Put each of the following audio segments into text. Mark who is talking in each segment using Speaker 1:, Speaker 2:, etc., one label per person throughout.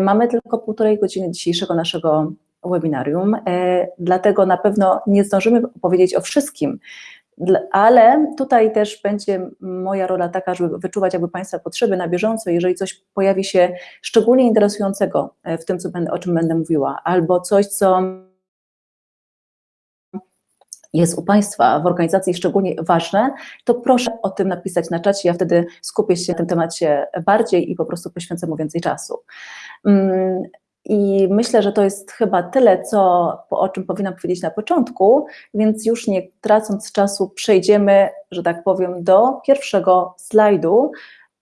Speaker 1: Mamy tylko półtorej godziny dzisiejszego naszego webinarium, dlatego na pewno nie zdążymy opowiedzieć o wszystkim, ale tutaj też będzie moja rola taka, żeby wyczuwać jakby Państwa potrzeby na bieżąco, jeżeli coś pojawi się szczególnie interesującego w tym, co będę, o czym będę mówiła, albo coś, co jest u Państwa w organizacji szczególnie ważne, to proszę o tym napisać na czacie, ja wtedy skupię się na tym temacie bardziej i po prostu poświęcę mu więcej czasu. Mm, I myślę, że to jest chyba tyle, co, o czym powinnam powiedzieć na początku, więc już nie tracąc czasu przejdziemy, że tak powiem, do pierwszego slajdu,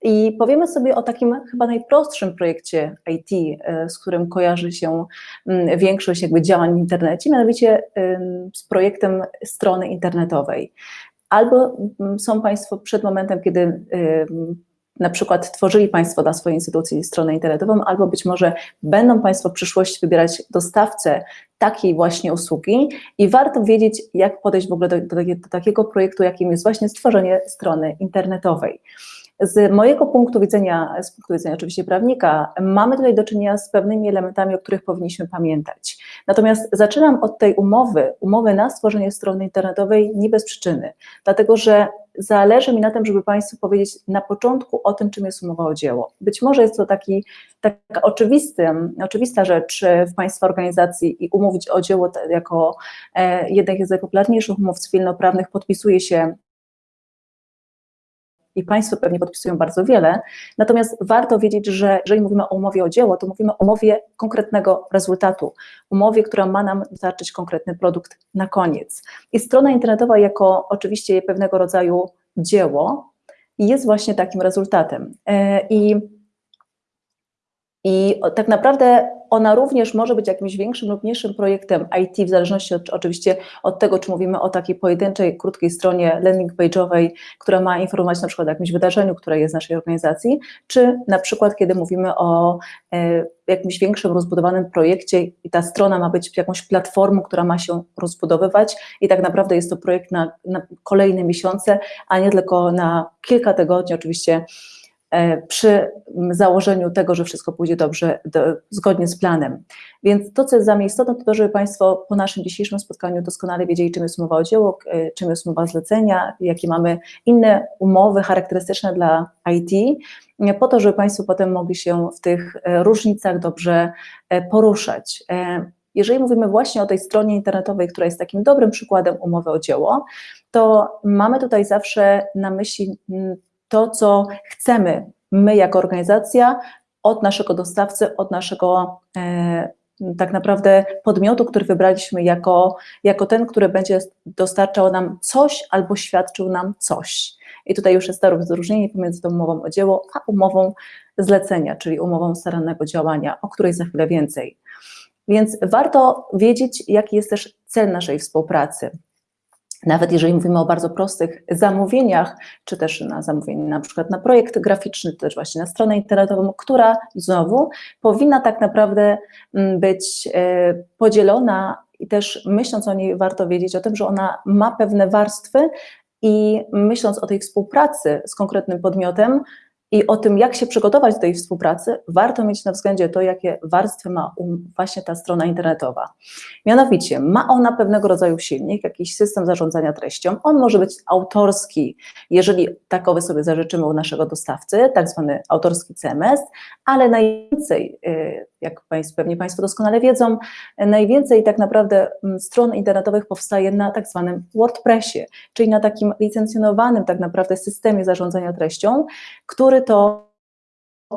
Speaker 1: i powiemy sobie o takim chyba najprostszym projekcie IT, e, z którym kojarzy się mm, większość jakby działań w internecie, mianowicie z projektem strony internetowej. Albo mm, są Państwo przed momentem, kiedy na przykład tworzyli Państwo dla swojej instytucji stronę internetową, albo być może będą Państwo w przyszłości wybierać dostawcę takiej właśnie usługi i warto wiedzieć, jak podejść w ogóle do, do, do takiego projektu, jakim jest właśnie stworzenie strony internetowej. Z mojego punktu widzenia, z punktu widzenia oczywiście prawnika, mamy tutaj do czynienia z pewnymi elementami, o których powinniśmy pamiętać. Natomiast zaczynam od tej umowy, umowy na stworzenie strony internetowej nie bez przyczyny, dlatego że zależy mi na tym, żeby Państwu powiedzieć na początku o tym, czym jest umowa o dzieło. Być może jest to taki, taka oczywisty, oczywista rzecz w Państwa organizacji i umówić o dzieło jako e, jednych z najpopularniejszych umów cywilnoprawnych podpisuje się i Państwo pewnie podpisują bardzo wiele, natomiast warto wiedzieć, że jeżeli mówimy o umowie o dzieło, to mówimy o umowie konkretnego rezultatu, umowie, która ma nam dostarczyć konkretny produkt na koniec. I strona internetowa jako oczywiście pewnego rodzaju dzieło jest właśnie takim rezultatem. E, I, i tak naprawdę ona również może być jakimś większym lub mniejszym projektem IT, w zależności od, oczywiście od tego, czy mówimy o takiej pojedynczej, krótkiej stronie landing page'owej, która ma informować na przykład o jakimś wydarzeniu, które jest w naszej organizacji, czy na przykład kiedy mówimy o e, jakimś większym, rozbudowanym projekcie i ta strona ma być jakąś platformą, która ma się rozbudowywać i tak naprawdę jest to projekt na, na kolejne miesiące, a nie tylko na kilka tygodni, oczywiście przy założeniu tego, że wszystko pójdzie dobrze, do, zgodnie z planem. Więc to, co jest za mnie istotne, to to, żeby Państwo po naszym dzisiejszym spotkaniu doskonale wiedzieli, czym jest umowa o dzieło, e, czym jest umowa zlecenia, jakie mamy inne umowy charakterystyczne dla IT, e, po to, żeby Państwo potem mogli się w tych różnicach dobrze poruszać. Jeżeli mówimy właśnie o tej stronie internetowej, która jest takim dobrym przykładem umowy o dzieło, to mamy tutaj zawsze na myśli to, co chcemy my jako organizacja od naszego dostawcy, od naszego e, tak naprawdę podmiotu, który wybraliśmy jako, jako ten, który będzie dostarczał nam coś albo świadczył nam coś. I tutaj już jest to rozróżnienie pomiędzy tą umową o dzieło, a umową zlecenia, czyli umową starannego działania, o której za chwilę więcej. Więc warto wiedzieć, jaki jest też cel naszej współpracy. Nawet jeżeli mówimy o bardzo prostych zamówieniach, czy też na zamówienie na przykład na projekt graficzny, czy też właśnie na stronę internetową, która znowu powinna tak naprawdę mm, być e, podzielona i też myśląc o niej warto wiedzieć o tym, że ona ma pewne warstwy i myśląc o tej współpracy z konkretnym podmiotem, i o tym, jak się przygotować do tej współpracy, warto mieć na względzie to, jakie warstwy ma właśnie ta strona internetowa. Mianowicie, ma ona pewnego rodzaju silnik, jakiś system zarządzania treścią. On może być autorski, jeżeli takowy sobie zażyczymy u naszego dostawcy, tak zwany autorski CMS, ale najwięcej, y, jak pewnie Państwo doskonale wiedzą, najwięcej tak naprawdę mm, stron internetowych powstaje na tak zwanym WordPressie, czyli na takim licencjonowanym tak naprawdę systemie zarządzania treścią, który to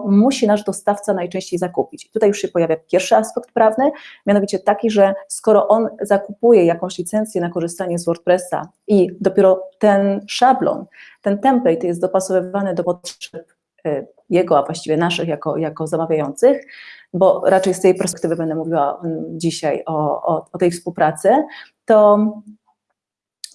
Speaker 1: musi nasz dostawca najczęściej zakupić. I tutaj już się pojawia pierwszy aspekt prawny, mianowicie taki, że skoro on zakupuje jakąś licencję na korzystanie z WordPressa i dopiero ten szablon, ten template jest dopasowywany do potrzeb y, jego, a właściwie naszych jako, jako zamawiających, bo raczej z tej perspektywy będę mówiła mm, dzisiaj o, o, o tej współpracy, to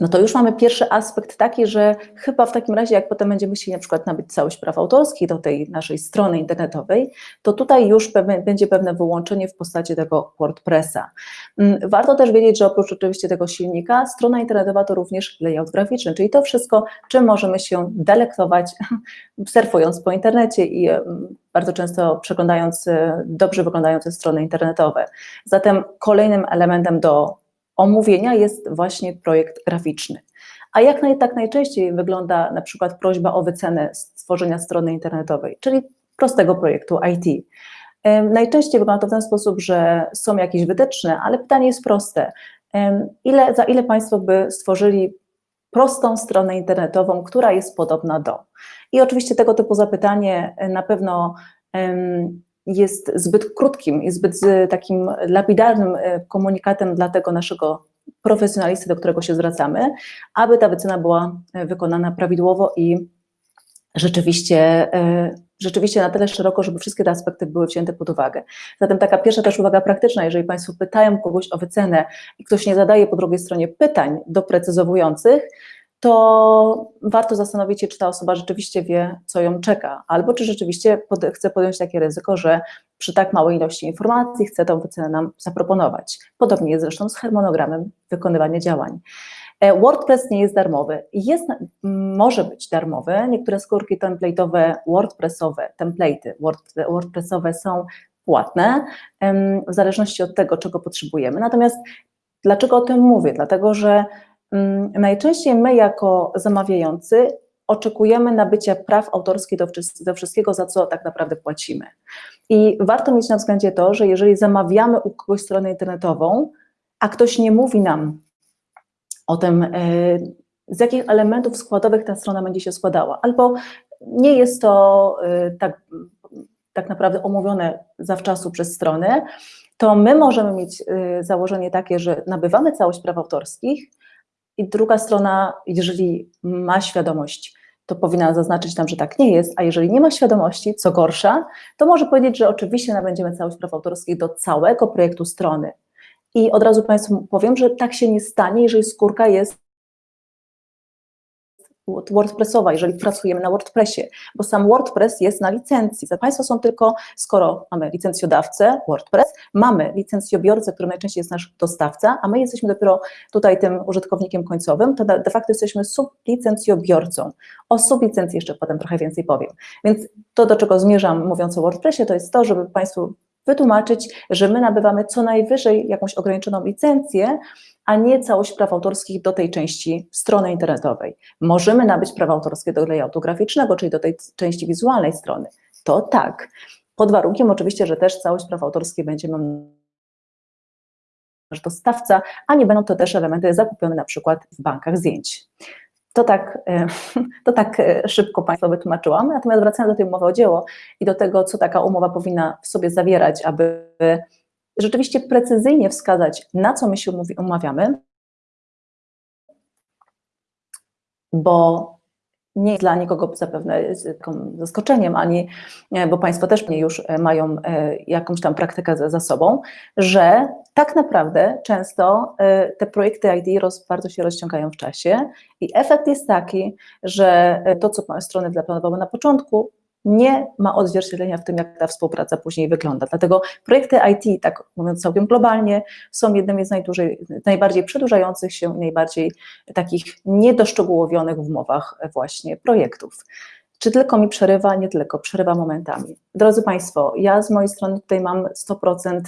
Speaker 1: no to już mamy pierwszy aspekt taki, że chyba w takim razie, jak potem będziemy chcieli na przykład nabyć całość praw autorskich do tej naszej strony internetowej, to tutaj już pewne, będzie pewne wyłączenie w postaci tego WordPressa. Mm, warto też wiedzieć, że oprócz oczywiście tego silnika, strona internetowa to również layout graficzny, czyli to wszystko, czym możemy się delektować surfując po internecie i bardzo często przeglądając e, dobrze wyglądające strony internetowe. Zatem kolejnym elementem do omówienia jest właśnie projekt graficzny. A jak naj, tak najczęściej wygląda na przykład prośba o wycenę stworzenia strony internetowej, czyli prostego projektu IT. Najczęściej wygląda to w ten sposób, że są jakieś wytyczne, ale pytanie jest proste. Ile, za ile Państwo by stworzyli prostą stronę internetową, która jest podobna do? I oczywiście tego typu zapytanie na pewno jest zbyt krótkim i zbyt takim lapidarnym e, komunikatem dla tego naszego profesjonalisty, do którego się zwracamy, aby ta wycena była e, wykonana prawidłowo i rzeczywiście, e, rzeczywiście na tyle szeroko, żeby wszystkie te aspekty były wzięte pod uwagę. Zatem taka pierwsza też uwaga praktyczna, jeżeli Państwo pytają kogoś o wycenę i ktoś nie zadaje po drugiej stronie pytań doprecyzowujących, to warto zastanowić się, czy ta osoba rzeczywiście wie, co ją czeka, albo czy rzeczywiście pod, chce podjąć takie ryzyko, że przy tak małej ilości informacji chce tą wycenę nam zaproponować. Podobnie jest zresztą z harmonogramem wykonywania działań. E, WordPress nie jest darmowy. Jest, może być darmowy. Niektóre skórki template'owe, WordPressowe, template'y WordPressowe są płatne, w zależności od tego, czego potrzebujemy. Natomiast dlaczego o tym mówię? Dlatego, że najczęściej my jako zamawiający oczekujemy nabycia praw autorskich do, do wszystkiego, za co tak naprawdę płacimy. I warto mieć na względzie to, że jeżeli zamawiamy u kogoś stronę internetową, a ktoś nie mówi nam o tym, e, z jakich elementów składowych ta strona będzie się składała, albo nie jest to e, tak, tak naprawdę omówione zawczasu przez stronę, to my możemy mieć e, założenie takie, że nabywamy całość praw autorskich, i druga strona, jeżeli ma świadomość, to powinna zaznaczyć tam, że tak nie jest, a jeżeli nie ma świadomości, co gorsza, to może powiedzieć, że oczywiście nabędziemy całość praw autorskich do całego projektu strony. I od razu Państwu powiem, że tak się nie stanie, jeżeli skórka jest WordPressowa, jeżeli pracujemy na WordPressie, bo sam WordPress jest na licencji. Za Państwo są tylko, skoro mamy licencjodawcę WordPress, mamy licencjobiorcę, który najczęściej jest nasz dostawca, a my jesteśmy dopiero tutaj tym użytkownikiem końcowym, to de facto jesteśmy sublicencjobiorcą. O sublicencji jeszcze potem trochę więcej powiem. Więc to, do czego zmierzam mówiąc o WordPressie, to jest to, żeby Państwu wytłumaczyć, że my nabywamy co najwyżej jakąś ograniczoną licencję, a nie całość praw autorskich do tej części strony internetowej. Możemy nabyć prawa autorskie do layoutu graficznego, czyli do tej części wizualnej strony. To tak. Pod warunkiem oczywiście, że też całość praw autorskich będzie nasz dostawca, a nie będą to też elementy zakupione na przykład w bankach zdjęć. To tak, e, to tak e, szybko Państwu wytłumaczyłam, natomiast wracając do tej umowy o dzieło i do tego, co taka umowa powinna w sobie zawierać, aby rzeczywiście precyzyjnie wskazać, na co my się umawiamy, bo nie jest dla nikogo zapewne zaskoczeniem, ani, bo Państwo też mnie już e, mają e, jakąś tam praktykę za, za sobą, że tak naprawdę często e, te projekty ID roz, bardzo się rozciągają w czasie i efekt jest taki, że to, co strony zaplanowały na początku, nie ma odzwierciedlenia w tym, jak ta współpraca później wygląda. Dlatego projekty IT, tak mówiąc całkiem globalnie, są jednymi z najbardziej przedłużających się, najbardziej takich niedoszczegółowionych w umowach właśnie projektów. Czy tylko mi przerywa? Nie tylko, przerywa momentami. Drodzy Państwo, ja z mojej strony tutaj mam 100%,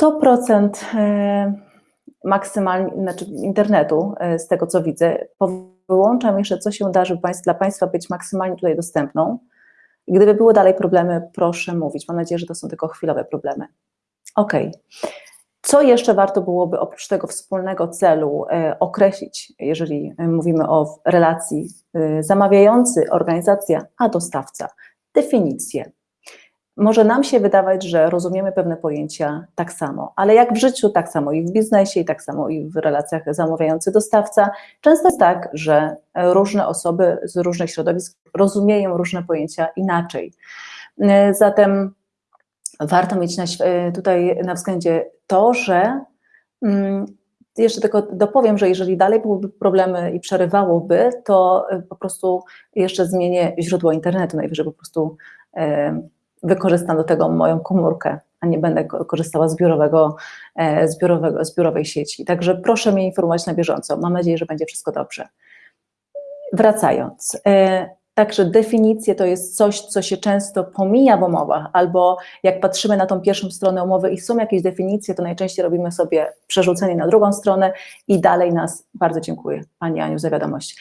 Speaker 1: 100% e, maksymalnie, znaczy internetu, e, z tego co widzę, wyłączam jeszcze, co się da, żeby dla Państwa być maksymalnie tutaj dostępną. Gdyby były dalej problemy, proszę mówić. Mam nadzieję, że to są tylko chwilowe problemy. Ok. Co jeszcze warto byłoby oprócz tego wspólnego celu e, określić, jeżeli mówimy o relacji e, zamawiający, organizacja, a dostawca? Definicje. Może nam się wydawać, że rozumiemy pewne pojęcia tak samo, ale jak w życiu, tak samo i w biznesie, i tak samo i w relacjach zamawiający-dostawca, często jest tak, że różne osoby z różnych środowisk rozumieją różne pojęcia inaczej. Zatem warto mieć tutaj na względzie to, że mm, jeszcze tylko dopowiem, że jeżeli dalej byłyby problemy i przerywałoby, to po prostu jeszcze zmienię źródło internetu, najwyżej po prostu wykorzystam do tego moją komórkę, a nie będę korzystała z biurowego, z, biurowego, z biurowej sieci. Także proszę mnie informować na bieżąco. Mam nadzieję, że będzie wszystko dobrze. Wracając, Także definicje to jest coś, co się często pomija w umowach, albo jak patrzymy na tą pierwszą stronę umowy i są jakieś definicje, to najczęściej robimy sobie przerzucenie na drugą stronę i dalej nas, bardzo dziękuję Pani Aniu za wiadomość.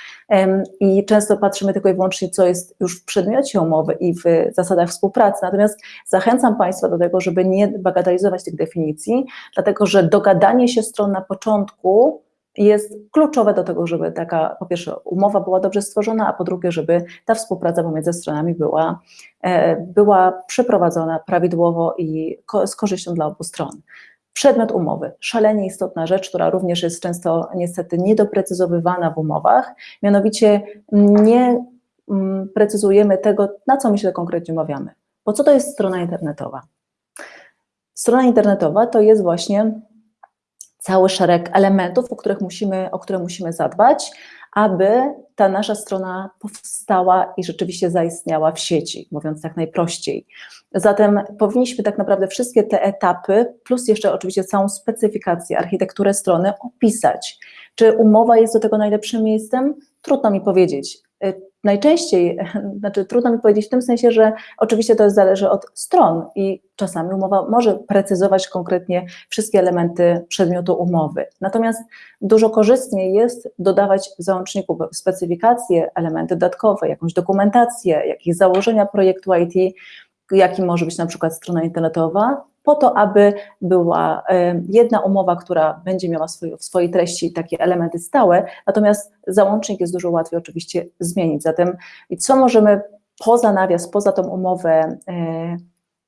Speaker 1: I często patrzymy tylko i wyłącznie, co jest już w przedmiocie umowy i w zasadach współpracy, natomiast zachęcam Państwa do tego, żeby nie bagatelizować tych definicji, dlatego że dogadanie się stron na początku jest kluczowe do tego, żeby taka, po pierwsze, umowa była dobrze stworzona, a po drugie, żeby ta współpraca pomiędzy stronami była, e, była przeprowadzona prawidłowo i z korzyścią dla obu stron. Przedmiot umowy, szalenie istotna rzecz, która również jest często niestety niedoprecyzowywana w umowach, mianowicie nie mm, precyzujemy tego, na co my się konkretnie umawiamy. Bo co to jest strona internetowa? Strona internetowa to jest właśnie cały szereg elementów, o, których musimy, o które musimy zadbać, aby ta nasza strona powstała i rzeczywiście zaistniała w sieci, mówiąc tak najprościej. Zatem powinniśmy tak naprawdę wszystkie te etapy, plus jeszcze oczywiście całą specyfikację, architekturę strony opisać. Czy umowa jest do tego najlepszym miejscem? Trudno mi powiedzieć. Najczęściej, znaczy trudno mi powiedzieć w tym sensie, że oczywiście to zależy od stron i czasami umowa może precyzować konkretnie wszystkie elementy przedmiotu umowy. Natomiast dużo korzystniej jest dodawać w załączniku specyfikacje, elementy dodatkowe, jakąś dokumentację, jakieś założenia projektu IT, jaki może być na przykład strona internetowa, po to, aby była jedna umowa, która będzie miała w swojej treści takie elementy stałe, natomiast załącznik jest dużo łatwiej oczywiście zmienić. Zatem co możemy poza nawias, poza tą umowę e,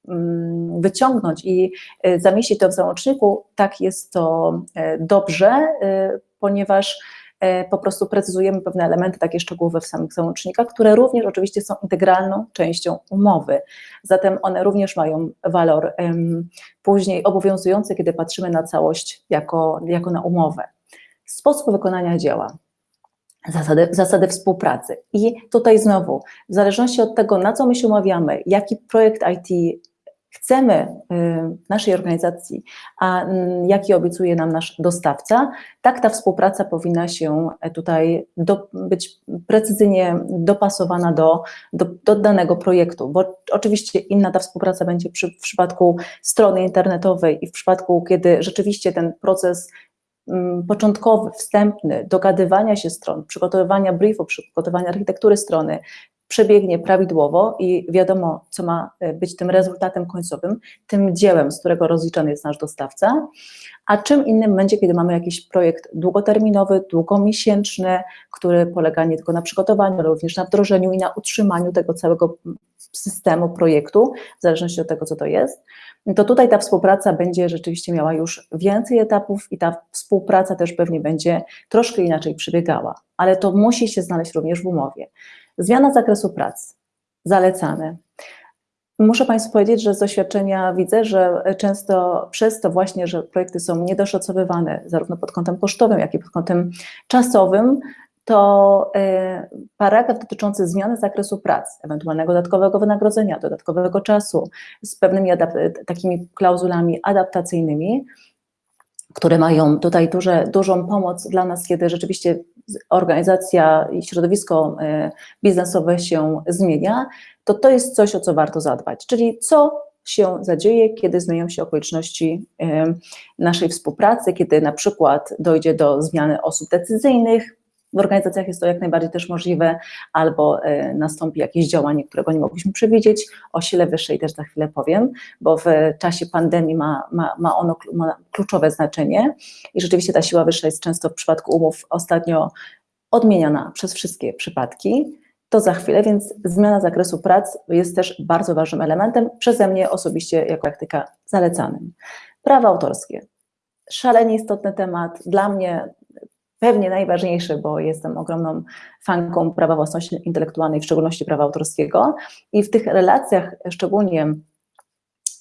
Speaker 1: mm, wyciągnąć i e, zamieścić to w załączniku, tak jest to e, dobrze, ponieważ E, po prostu precyzujemy pewne elementy takie szczegółowe w samych załącznikach, które również oczywiście są integralną częścią umowy. Zatem one również mają walor później obowiązujący, kiedy patrzymy na całość jako, jako na umowę. Sposób wykonania dzieła. Zasady, zasady współpracy. I tutaj znowu, w zależności od tego, na co my się umawiamy, jaki projekt IT chcemy w naszej organizacji, a mm, jaki obiecuje nam nasz dostawca, tak ta współpraca powinna się e, tutaj do, być precyzyjnie dopasowana do, do, do, danego projektu, bo oczywiście inna ta współpraca będzie przy, w przypadku strony internetowej i w przypadku, kiedy rzeczywiście ten proces mm, początkowy, wstępny, dogadywania się stron, przygotowywania briefu, przygotowania architektury strony, przebiegnie prawidłowo i wiadomo, co ma e, być tym rezultatem końcowym, tym dziełem, z którego rozliczany jest nasz dostawca, a czym innym będzie, kiedy mamy jakiś projekt długoterminowy, długomiesięczny, który polega nie tylko na przygotowaniu, ale również na wdrożeniu i na utrzymaniu tego całego systemu projektu, w zależności od tego, co to jest, to tutaj ta współpraca będzie rzeczywiście miała już więcej etapów i ta współpraca też pewnie będzie troszkę inaczej przebiegała, ale to musi się znaleźć również w umowie. Zmiana zakresu pracy, zalecane. Muszę Państwu powiedzieć, że z doświadczenia widzę, że często przez to właśnie, że projekty są niedoszacowywane zarówno pod kątem kosztowym, jak i pod kątem czasowym, to e, paragraf dotyczący zmiany zakresu pracy, ewentualnego dodatkowego wynagrodzenia, dodatkowego czasu z pewnymi takimi klauzulami adaptacyjnymi, które mają tutaj duże, dużą pomoc dla nas, kiedy rzeczywiście organizacja i środowisko e, biznesowe się zmienia, to to jest coś, o co warto zadbać. Czyli co się zadzieje, kiedy zmienią się okoliczności e, naszej współpracy, kiedy na przykład dojdzie do zmiany osób decyzyjnych, w organizacjach jest to jak najbardziej też możliwe, albo e, nastąpi jakieś działanie, którego nie mogliśmy przewidzieć. O sile wyższej też za chwilę powiem, bo w czasie pandemii ma, ma, ma ono ma kluczowe znaczenie i rzeczywiście ta siła wyższa jest często w przypadku umów ostatnio odmieniana przez wszystkie przypadki. To za chwilę, więc zmiana zakresu prac jest też bardzo ważnym elementem, przeze mnie osobiście jako praktyka zalecanym. Prawa autorskie. Szalenie istotny temat. Dla mnie pewnie najważniejszy, bo jestem ogromną fanką prawa własności intelektualnej, w szczególności prawa autorskiego i w tych relacjach szczególnie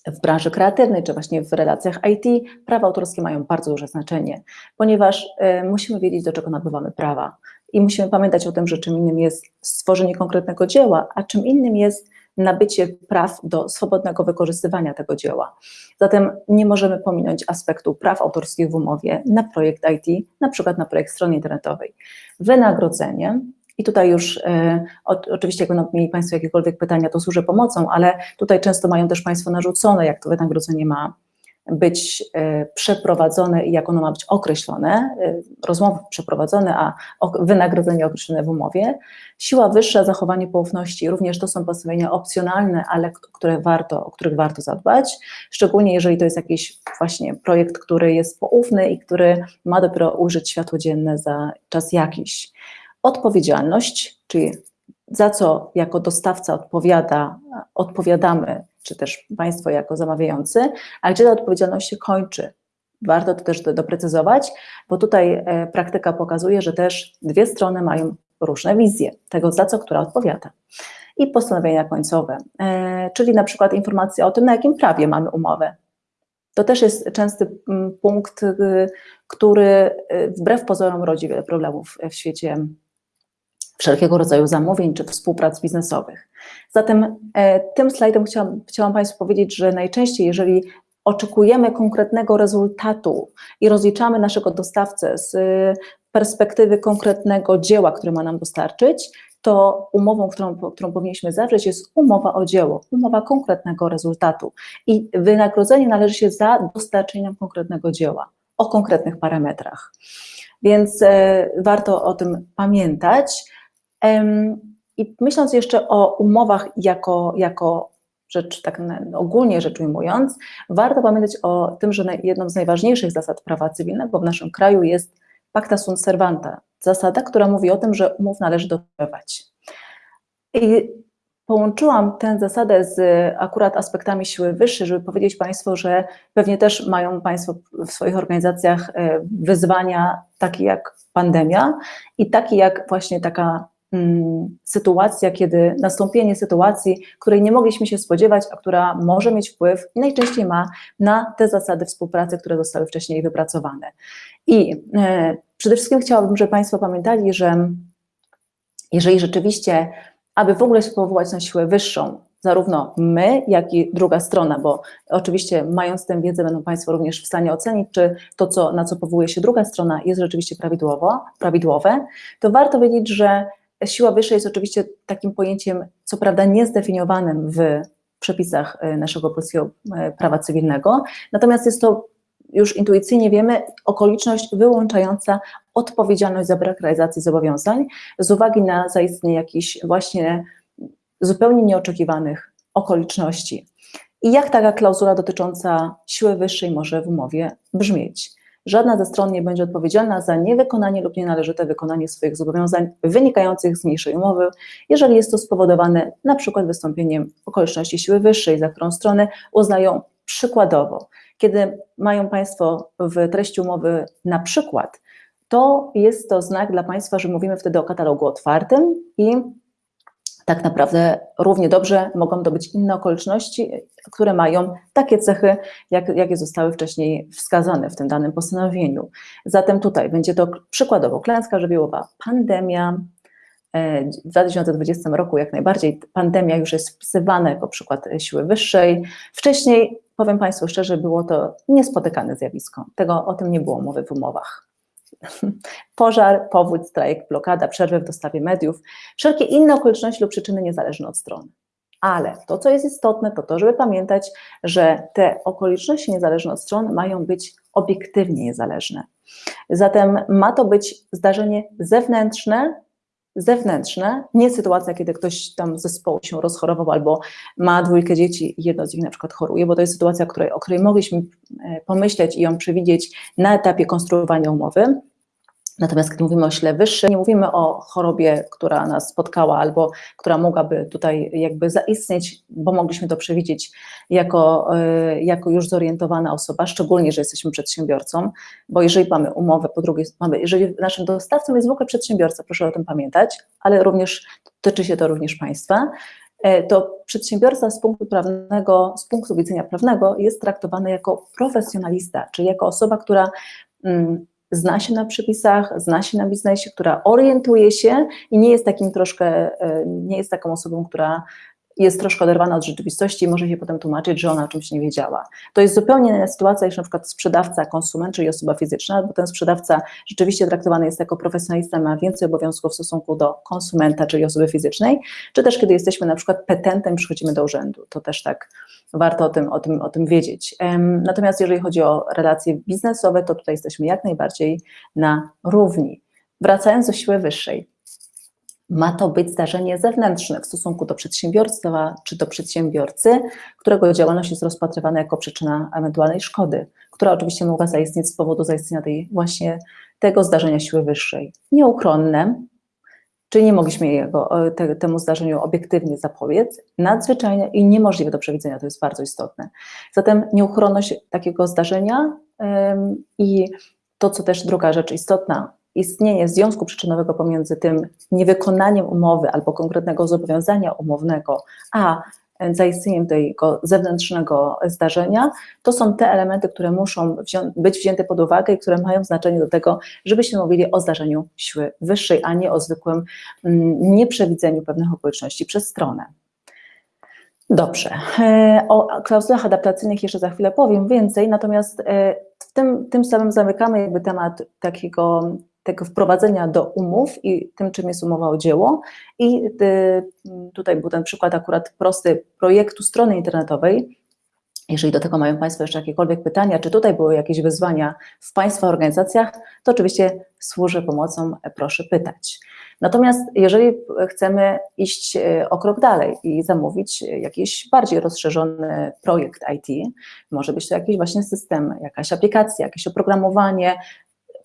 Speaker 1: w branży kreatywnej, czy właśnie w relacjach IT, prawa autorskie mają bardzo duże znaczenie, ponieważ y, musimy wiedzieć, do czego nabywamy prawa. I musimy pamiętać o tym, że czym innym jest stworzenie konkretnego dzieła, a czym innym jest nabycie praw do swobodnego wykorzystywania tego dzieła. Zatem nie możemy pominąć aspektu praw autorskich w umowie na projekt IT, na przykład na projekt strony internetowej. Wynagrodzenie, i tutaj już e, oczywiście, jak będą mieli Państwo jakiekolwiek pytania, to służę pomocą, ale tutaj często mają też Państwo narzucone, jak to wynagrodzenie ma być e, przeprowadzone i jak ono ma być określone, e, rozmowy przeprowadzone, a wynagrodzenie określone w umowie. Siła wyższa, zachowanie poufności, również to są postawienia opcjonalne, ale które warto, o których warto zadbać, szczególnie jeżeli to jest jakiś właśnie projekt, który jest poufny i który ma dopiero użyć światło dzienne za czas jakiś. Odpowiedzialność, czyli za co jako dostawca odpowiada, odpowiadamy czy też Państwo jako zamawiający, a gdzie ta odpowiedzialność się kończy. Warto to też doprecyzować, bo tutaj e, praktyka pokazuje, że też dwie strony mają różne wizje tego, za co która odpowiada. I postanowienia końcowe, e, czyli na przykład informacje o tym, na jakim prawie mamy umowę. To też jest częsty mm, punkt, y, który y, wbrew pozorom rodzi wiele problemów w świecie wszelkiego rodzaju zamówień czy współprac biznesowych. Zatem e, tym slajdem chciałam, chciałam Państwu powiedzieć, że najczęściej, jeżeli oczekujemy konkretnego rezultatu i rozliczamy naszego dostawcę z perspektywy konkretnego dzieła, które ma nam dostarczyć, to umową, którą, którą powinniśmy zawrzeć, jest umowa o dzieło, umowa konkretnego rezultatu. I wynagrodzenie należy się za dostarczenie konkretnego dzieła, o konkretnych parametrach. Więc e, warto o tym pamiętać. I myśląc jeszcze o umowach jako, jako rzecz, tak ogólnie rzecz ujmując, warto pamiętać o tym, że jedną z najważniejszych zasad prawa cywilnego w naszym kraju jest pacta sunt servanta, zasada, która mówi o tym, że umów należy dochowywać. I połączyłam tę zasadę z akurat aspektami siły wyższej, żeby powiedzieć Państwu, że pewnie też mają Państwo w swoich organizacjach e, wyzwania takie jak pandemia i takie jak właśnie taka sytuacja, kiedy nastąpienie sytuacji, której nie mogliśmy się spodziewać, a która może mieć wpływ i najczęściej ma na te zasady współpracy, które zostały wcześniej wypracowane. I e, przede wszystkim chciałabym, żeby Państwo pamiętali, że jeżeli rzeczywiście, aby w ogóle się powołać na siłę wyższą, zarówno my, jak i druga strona, bo oczywiście mając tę wiedzę będą Państwo również w stanie ocenić, czy to, co, na co powołuje się druga strona jest rzeczywiście prawidłowo, prawidłowe, to warto wiedzieć, że Siła wyższa jest oczywiście takim pojęciem, co prawda niezdefiniowanym w przepisach e, naszego polskiego e, prawa cywilnego, natomiast jest to już intuicyjnie wiemy, okoliczność wyłączająca odpowiedzialność za brak realizacji zobowiązań z uwagi na zaistnienie jakichś właśnie zupełnie nieoczekiwanych okoliczności. I jak taka klauzula dotycząca siły wyższej może w umowie brzmieć? Żadna ze stron nie będzie odpowiedzialna za niewykonanie lub nienależyte wykonanie swoich zobowiązań wynikających z mniejszej umowy, jeżeli jest to spowodowane przykład wystąpieniem okoliczności siły wyższej, za którą strony uznają przykładowo. Kiedy mają Państwo w treści umowy na przykład, to jest to znak dla Państwa, że mówimy wtedy o katalogu otwartym i tak naprawdę równie dobrze mogą to być inne okoliczności, które mają takie cechy, jak, jakie zostały wcześniej wskazane w tym danym postanowieniu. Zatem tutaj będzie to przykładowo klęska żywiołowa, pandemia, e, w 2020 roku jak najbardziej pandemia już jest wpisywana jako przykład siły wyższej. Wcześniej, powiem Państwu szczerze, było to niespotykane zjawisko. Tego, o tym nie było mowy w umowach. Pożar, powódź, strajk, blokada, przerwy w dostawie mediów, wszelkie inne okoliczności lub przyczyny niezależne od strony. Ale to, co jest istotne, to to, żeby pamiętać, że te okoliczności niezależne od stron mają być obiektywnie niezależne. Zatem ma to być zdarzenie zewnętrzne, zewnętrzne, nie sytuacja, kiedy ktoś tam zespołu się rozchorował albo ma dwójkę dzieci i jedno z nich na przykład choruje, bo to jest sytuacja, której, o której mogliśmy e, pomyśleć i ją przewidzieć na etapie konstruowania umowy, Natomiast kiedy mówimy o sile wyższym, nie mówimy o chorobie, która nas spotkała albo która mogłaby tutaj jakby zaistnieć, bo mogliśmy to przewidzieć jako, e, jako już zorientowana osoba, szczególnie, że jesteśmy przedsiębiorcą, bo jeżeli mamy umowę, po drugie mamy, jeżeli naszym dostawcą jest w ogóle przedsiębiorca, proszę o tym pamiętać, ale również dotyczy się to również Państwa, e, to przedsiębiorca z punktu prawnego, z punktu widzenia prawnego jest traktowany jako profesjonalista, czyli jako osoba, która mm, zna się na przepisach, zna się na biznesie, która orientuje się i nie jest takim troszkę, e, nie jest taką osobą, która jest troszkę oderwana od rzeczywistości i może się potem tłumaczyć, że ona o czymś nie wiedziała. To jest zupełnie inna sytuacja niż na przykład sprzedawca, konsument, czyli osoba fizyczna, bo ten sprzedawca rzeczywiście traktowany jest jako profesjonalista, ma więcej obowiązków w stosunku do konsumenta, czyli osoby fizycznej, czy też kiedy jesteśmy na przykład petentem, przychodzimy do urzędu, to też tak warto o tym, o tym, o tym wiedzieć. Natomiast jeżeli chodzi o relacje biznesowe, to tutaj jesteśmy jak najbardziej na równi. Wracając do siły wyższej, ma to być zdarzenie zewnętrzne w stosunku do przedsiębiorstwa czy do przedsiębiorcy, którego działalność jest rozpatrywana jako przyczyna ewentualnej szkody, która oczywiście mogła zaistnieć z powodu zaistnienia tej właśnie tego zdarzenia siły wyższej. Nieuchronne, czyli nie mogliśmy jego, te, temu zdarzeniu obiektywnie zapobiec, nadzwyczajne i niemożliwe do przewidzenia, to jest bardzo istotne. Zatem nieuchronność takiego zdarzenia ym, i to, co też druga rzecz istotna, istnienie związku przyczynowego pomiędzy tym niewykonaniem umowy albo konkretnego zobowiązania umownego, a zaistnieniem tego zewnętrznego zdarzenia, to są te elementy, które muszą wzią być wzięte pod uwagę i które mają znaczenie do tego, żebyśmy mówili o zdarzeniu siły wyższej, a nie o zwykłym mm, nieprzewidzeniu pewnych okoliczności przez stronę. Dobrze. E, o klauzulach adaptacyjnych jeszcze za chwilę powiem więcej, natomiast e, w tym, tym samym zamykamy jakby temat takiego tego wprowadzenia do umów i tym, czym jest umowa o dzieło. I y, tutaj był ten przykład akurat prosty projektu strony internetowej. Jeżeli do tego mają Państwo jeszcze jakiekolwiek pytania, czy tutaj były jakieś wyzwania w Państwa organizacjach, to oczywiście służę pomocą, proszę pytać. Natomiast jeżeli chcemy iść y, o krok dalej i zamówić jakiś bardziej rozszerzony projekt IT, może być to jakiś właśnie system, jakaś aplikacja, jakieś oprogramowanie,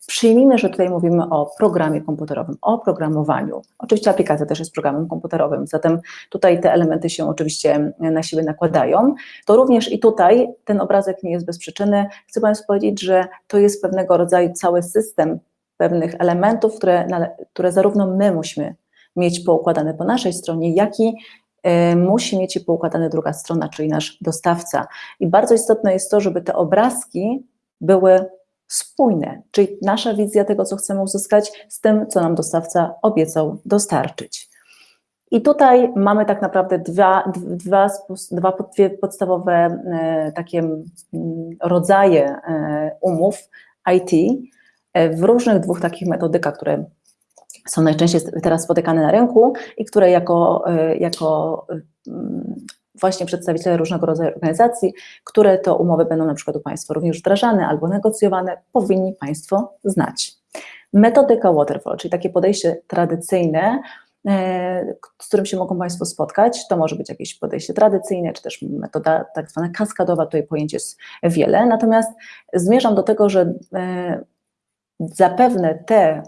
Speaker 1: Przyjmijmy, że tutaj mówimy o programie komputerowym, o programowaniu. Oczywiście aplikacja też jest programem komputerowym, zatem tutaj te elementy się oczywiście na siebie nakładają. To również i tutaj ten obrazek nie jest bez przyczyny. Chcę Państwu powiedzieć, że to jest pewnego rodzaju cały system pewnych elementów, które, które zarówno my musimy mieć poukładane po naszej stronie, jak i y, musi mieć je poukładane druga strona, czyli nasz dostawca. I bardzo istotne jest to, żeby te obrazki były spójne, czyli nasza wizja tego, co chcemy uzyskać, z tym, co nam dostawca obiecał dostarczyć. I tutaj mamy tak naprawdę dwa, dwa, dwa dwie podstawowe e, takie mm, rodzaje e, umów IT e, w różnych dwóch takich metodykach, które są najczęściej teraz spotykane na rynku i które jako, jako właśnie przedstawiciele różnego rodzaju organizacji, które to umowy będą na przykład u Państwa również wdrażane albo negocjowane, powinni Państwo znać. Metodyka waterfall, czyli takie podejście tradycyjne, e, z którym się mogą Państwo spotkać. To może być jakieś podejście tradycyjne, czy też metoda tak zwana kaskadowa, tutaj pojęć jest wiele. Natomiast zmierzam do tego, że e, zapewne te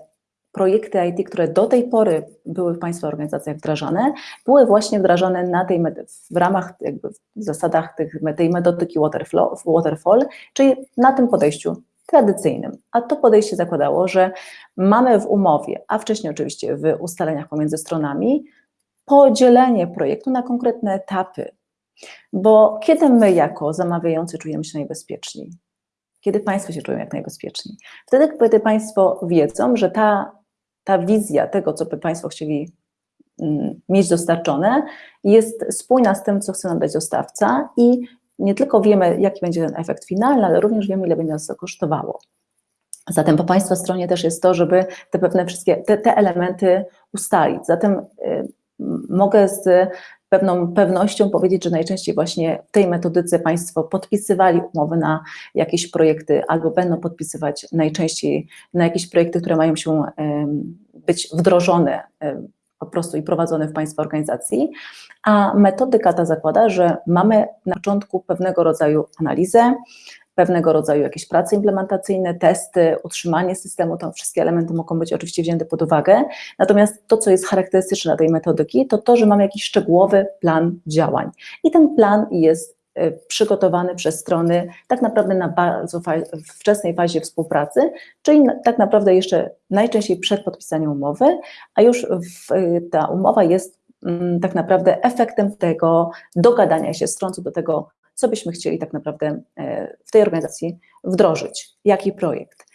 Speaker 1: projekty IT, które do tej pory były w Państwa organizacjach wdrażane, były właśnie wdrażane na tej, w ramach, jakby w zasadach tych, tej metodyki waterfall, czyli na tym podejściu tradycyjnym. A to podejście zakładało, że mamy w umowie, a wcześniej oczywiście w ustaleniach pomiędzy stronami, podzielenie projektu na konkretne etapy. Bo kiedy my jako zamawiający czujemy się najbezpieczniej? Kiedy Państwo się czują jak najbezpieczniej? Wtedy, kiedy Państwo wiedzą, że ta ta wizja tego, co by Państwo chcieli mm, mieć dostarczone, jest spójna z tym, co chce nam dać dostawca i nie tylko wiemy, jaki będzie ten efekt finalny, ale również wiemy, ile będzie nas to kosztowało. Zatem po Państwa stronie też jest to, żeby te pewne wszystkie, te, te elementy ustalić. Zatem y, mogę z pewną pewnością powiedzieć, że najczęściej właśnie w tej metodyce Państwo podpisywali umowy na jakieś projekty albo będą podpisywać najczęściej na jakieś projekty, które mają się być wdrożone po prostu i prowadzone w Państwa organizacji, a metodyka ta zakłada, że mamy na początku pewnego rodzaju analizę, pewnego rodzaju jakieś prace implementacyjne, testy, utrzymanie systemu, to wszystkie elementy mogą być oczywiście wzięte pod uwagę. Natomiast to, co jest charakterystyczne tej metodyki, to to, że mamy jakiś szczegółowy plan działań. I ten plan jest e, przygotowany przez strony tak naprawdę na bardzo wczesnej fazie współpracy, czyli tak naprawdę jeszcze najczęściej przed podpisaniem umowy, a już w, e, ta umowa jest mm, tak naprawdę efektem tego dogadania się stron co do tego, co byśmy chcieli tak naprawdę e, w tej organizacji wdrożyć, jaki projekt.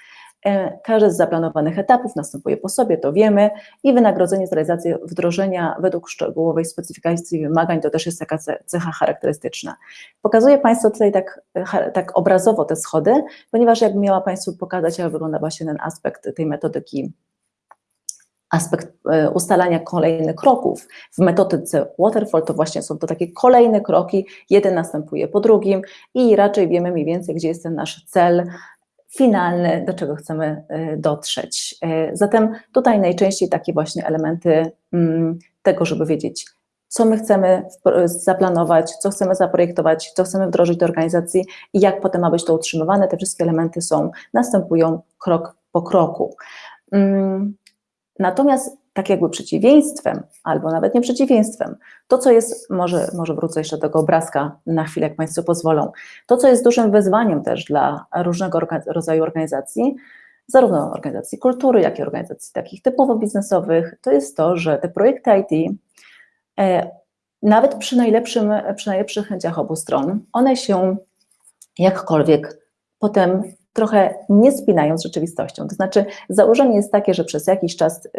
Speaker 1: E, każdy z zaplanowanych etapów następuje po sobie, to wiemy, i wynagrodzenie za realizację wdrożenia według szczegółowej specyfikacji wymagań to też jest taka cecha charakterystyczna. Pokazuję Państwu tutaj tak, tak obrazowo te schody, ponieważ jakbym miała Państwu pokazać, jak wygląda właśnie ten aspekt tej metodyki aspekt e, ustalania kolejnych kroków w metodyce waterfall to właśnie są to takie kolejne kroki, jeden następuje po drugim i raczej wiemy mniej więcej, gdzie jest ten nasz cel finalny, do czego chcemy e, dotrzeć. E, zatem tutaj najczęściej takie właśnie elementy mm, tego, żeby wiedzieć, co my chcemy zaplanować, co chcemy zaprojektować, co chcemy wdrożyć do organizacji i jak potem ma być to utrzymywane. Te wszystkie elementy są, następują krok po kroku. Natomiast tak jakby przeciwieństwem, albo nawet nie przeciwieństwem, to co jest, może, może wrócę jeszcze do tego obrazka na chwilę, jak Państwo pozwolą, to co jest dużym wyzwaniem też dla różnego rodzaju organizacji, zarówno organizacji kultury, jak i organizacji takich typowo biznesowych, to jest to, że te projekty IT, e, nawet przy, najlepszym, przy najlepszych chęciach obu stron, one się jakkolwiek potem trochę nie spinają z rzeczywistością. To znaczy, założenie jest takie, że przez jakiś czas y,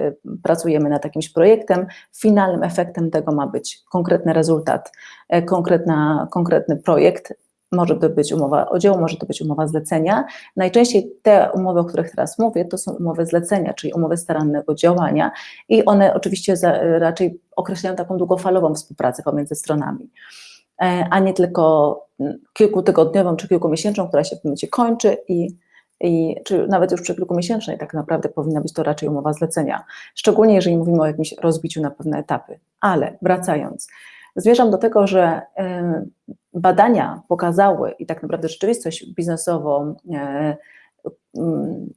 Speaker 1: pracujemy nad jakimś projektem, finalnym efektem tego ma być konkretny rezultat, e, konkretna, konkretny projekt. Może to być umowa o dzieło, może to być umowa zlecenia. Najczęściej te umowy, o których teraz mówię, to są umowy zlecenia, czyli umowy starannego działania i one oczywiście raczej określają taką długofalową współpracę pomiędzy stronami. E, a nie tylko mm, kilkutygodniową czy kilkumiesięczną, która się w momencie kończy i, i czy nawet już przy kilkumiesięcznej tak naprawdę powinna być to raczej umowa zlecenia, szczególnie jeżeli mówimy o jakimś rozbiciu na pewne etapy. Ale wracając, zmierzam do tego, że e, badania pokazały i tak naprawdę rzeczywistość biznesową, e, mm,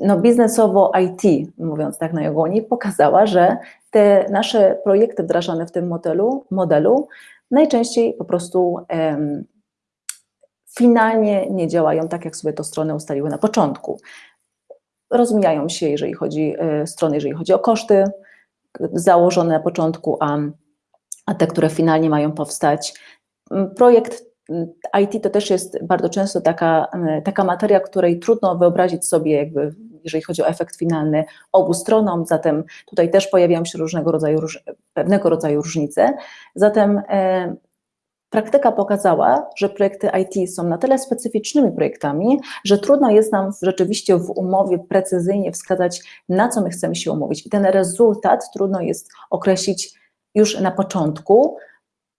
Speaker 1: no biznesowo IT, mówiąc tak najogólniej, pokazała, że te nasze projekty wdrażane w tym modelu, modelu najczęściej po prostu um, finalnie nie działają tak, jak sobie to strony ustaliły na początku. Rozmijają się, jeżeli chodzi e, strony, jeżeli chodzi o koszty założone na początku, a, a te, które finalnie mają powstać. Projekt IT to też jest bardzo często taka, taka materia, której trudno wyobrazić sobie jakby jeżeli chodzi o efekt finalny obu stronom, zatem tutaj też pojawiają się różnego rodzaju, pewnego rodzaju różnice. Zatem e, Praktyka pokazała, że projekty IT są na tyle specyficznymi projektami, że trudno jest nam rzeczywiście w umowie precyzyjnie wskazać, na co my chcemy się umówić. I ten rezultat trudno jest określić już na początku.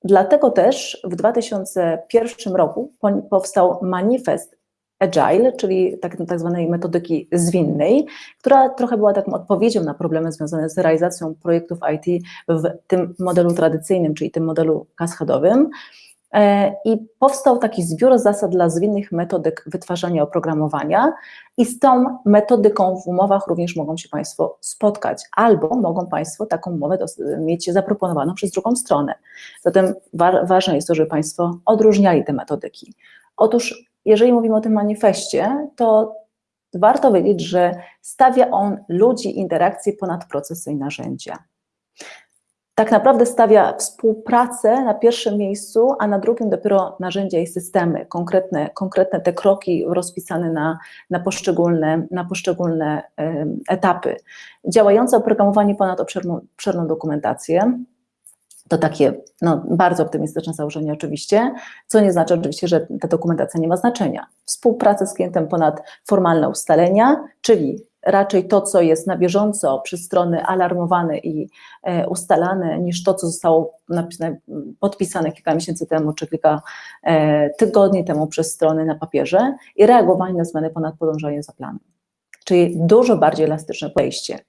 Speaker 1: Dlatego też w 2001 roku powstał manifest Agile, czyli tak, tak zwanej metodyki zwinnej, która trochę była taką odpowiedzią na problemy związane z realizacją projektów IT w tym modelu tradycyjnym, czyli tym modelu kaskadowym. E, I powstał taki zbiór zasad dla zwinnych metodyk wytwarzania oprogramowania i z tą metodyką w umowach również mogą się Państwo spotkać, albo mogą Państwo taką umowę mieć zaproponowaną przez drugą stronę. Zatem wa ważne jest to, żeby Państwo odróżniali te metodyki. Otóż jeżeli mówimy o tym manifestie, to warto wiedzieć, że stawia on ludzi, interakcje ponad procesy i narzędzia. Tak naprawdę stawia współpracę na pierwszym miejscu, a na drugim dopiero narzędzia i systemy, konkretne, konkretne te kroki rozpisane na, na poszczególne, na poszczególne etapy. Działające oprogramowanie ponad obszerną, obszerną dokumentację, to takie no, bardzo optymistyczne założenie oczywiście, co nie znaczy oczywiście, że ta dokumentacja nie ma znaczenia. Współpraca z klientem ponad formalne ustalenia, czyli raczej to, co jest na bieżąco przez strony alarmowane i e, ustalane, niż to, co zostało podpisane kilka miesięcy temu, czy kilka e, tygodni temu przez strony na papierze i reagowanie na zmiany ponad podążanie za planem. Czyli dużo bardziej elastyczne podejście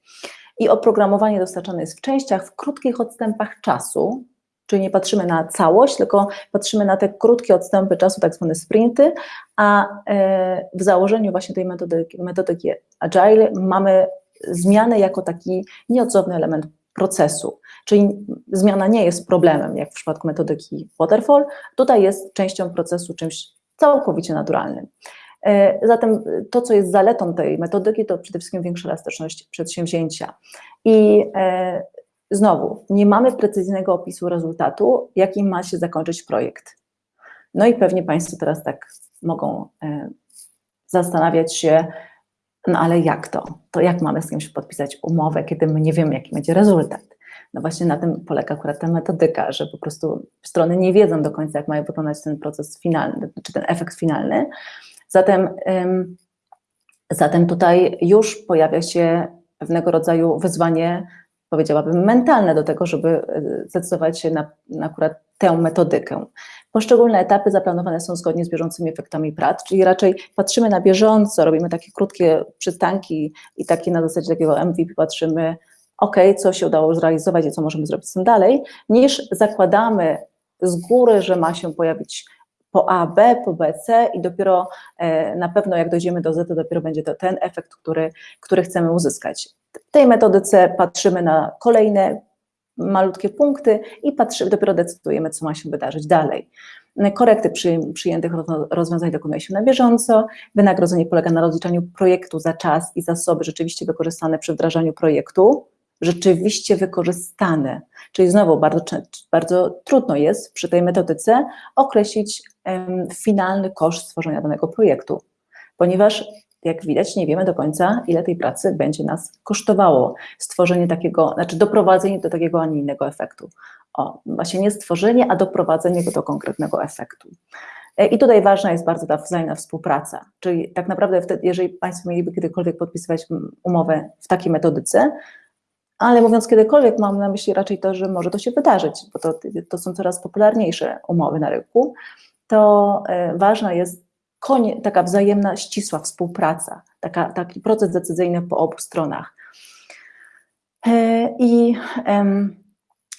Speaker 1: i oprogramowanie dostarczane jest w częściach, w krótkich odstępach czasu, czyli nie patrzymy na całość, tylko patrzymy na te krótkie odstępy czasu, tak zwane sprinty, a e, w założeniu właśnie tej metodyki, metodyki Agile mamy zmianę jako taki nieodzowny element procesu, czyli zmiana nie jest problemem, jak w przypadku metodyki Waterfall, tutaj jest częścią procesu, czymś całkowicie naturalnym. E, zatem to, co jest zaletą tej metodyki, to przede wszystkim większa elastyczność przedsięwzięcia. I e, znowu, nie mamy precyzyjnego opisu rezultatu, jakim ma się zakończyć projekt. No i pewnie Państwo teraz tak mogą e, zastanawiać się, no ale jak to? To jak mamy z kimś podpisać umowę, kiedy my nie wiemy, jaki będzie rezultat? No właśnie na tym polega akurat ta metodyka, że po prostu strony nie wiedzą do końca, jak mają wykonać ten proces finalny, czy ten efekt finalny. Zatem, zatem tutaj już pojawia się pewnego rodzaju wyzwanie, powiedziałabym, mentalne do tego, żeby e, zdecydować się na, na akurat tę metodykę. Poszczególne etapy zaplanowane są zgodnie z bieżącymi efektami prac, czyli raczej patrzymy na bieżąco, robimy takie krótkie przystanki i takie na zasadzie takiego MVP patrzymy, ok, co się udało zrealizować i co możemy zrobić z tym dalej, niż zakładamy z góry, że ma się pojawić po A, B, po B, C i dopiero e, na pewno jak dojdziemy do Z, to dopiero będzie to ten efekt, który, który chcemy uzyskać. W tej metodyce patrzymy na kolejne malutkie punkty i patrzymy, dopiero decydujemy, co ma się wydarzyć dalej. Korekty przy, przyjętych rozwiązań dokonuje się na bieżąco. Wynagrodzenie polega na rozliczaniu projektu za czas i zasoby rzeczywiście wykorzystane przy wdrażaniu projektu, rzeczywiście wykorzystane. Czyli znowu bardzo, bardzo trudno jest przy tej metodyce określić um, finalny koszt stworzenia danego projektu, ponieważ jak widać, nie wiemy do końca, ile tej pracy będzie nas kosztowało stworzenie takiego, znaczy doprowadzenie do takiego, a nie innego efektu. O, właśnie nie stworzenie, a doprowadzenie go do konkretnego efektu. E, I tutaj ważna jest bardzo ta wzajemna współpraca, czyli tak naprawdę wtedy, jeżeli Państwo mieliby kiedykolwiek podpisywać umowę w takiej metodyce, ale mówiąc kiedykolwiek, mam na myśli raczej to, że może to się wydarzyć, bo to, to są coraz popularniejsze umowy na rynku, to e, ważna jest konie, taka wzajemna, ścisła współpraca, taka, taki proces decyzyjny po obu stronach. E, I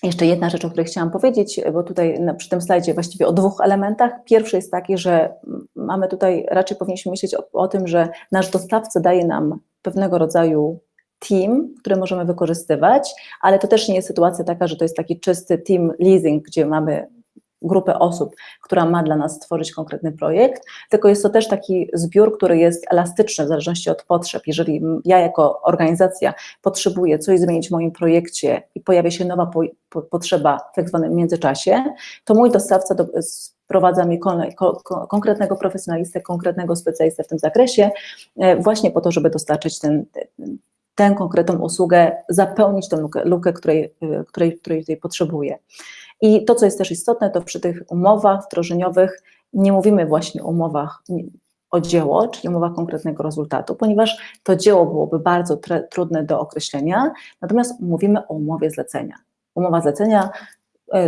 Speaker 1: jeszcze jedna rzecz, o której chciałam powiedzieć, bo tutaj przy tym slajdzie właściwie o dwóch elementach. Pierwszy jest taki, że mamy tutaj, raczej powinniśmy myśleć o, o tym, że nasz dostawca daje nam pewnego rodzaju team, który możemy wykorzystywać, ale to też nie jest sytuacja taka, że to jest taki czysty team leasing, gdzie mamy grupę osób, która ma dla nas stworzyć konkretny projekt, tylko jest to też taki zbiór, który jest elastyczny w zależności od potrzeb. Jeżeli ja jako organizacja potrzebuję coś zmienić w moim projekcie i pojawia się nowa po, po, potrzeba w tak zwanym międzyczasie, to mój dostawca do, sprowadza mi ko, konkretnego profesjonalistę, konkretnego specjalistę w tym zakresie, e, właśnie po to, żeby dostarczyć ten, tę konkretną usługę, zapełnić tę lukę, lukę której, e, której, której tutaj potrzebuję. I to, co jest też istotne, to przy tych umowach wdrożeniowych nie mówimy właśnie o umowach o dzieło, czyli umowach konkretnego rezultatu, ponieważ to dzieło byłoby bardzo trudne do określenia, natomiast mówimy o umowie zlecenia. Umowa zlecenia,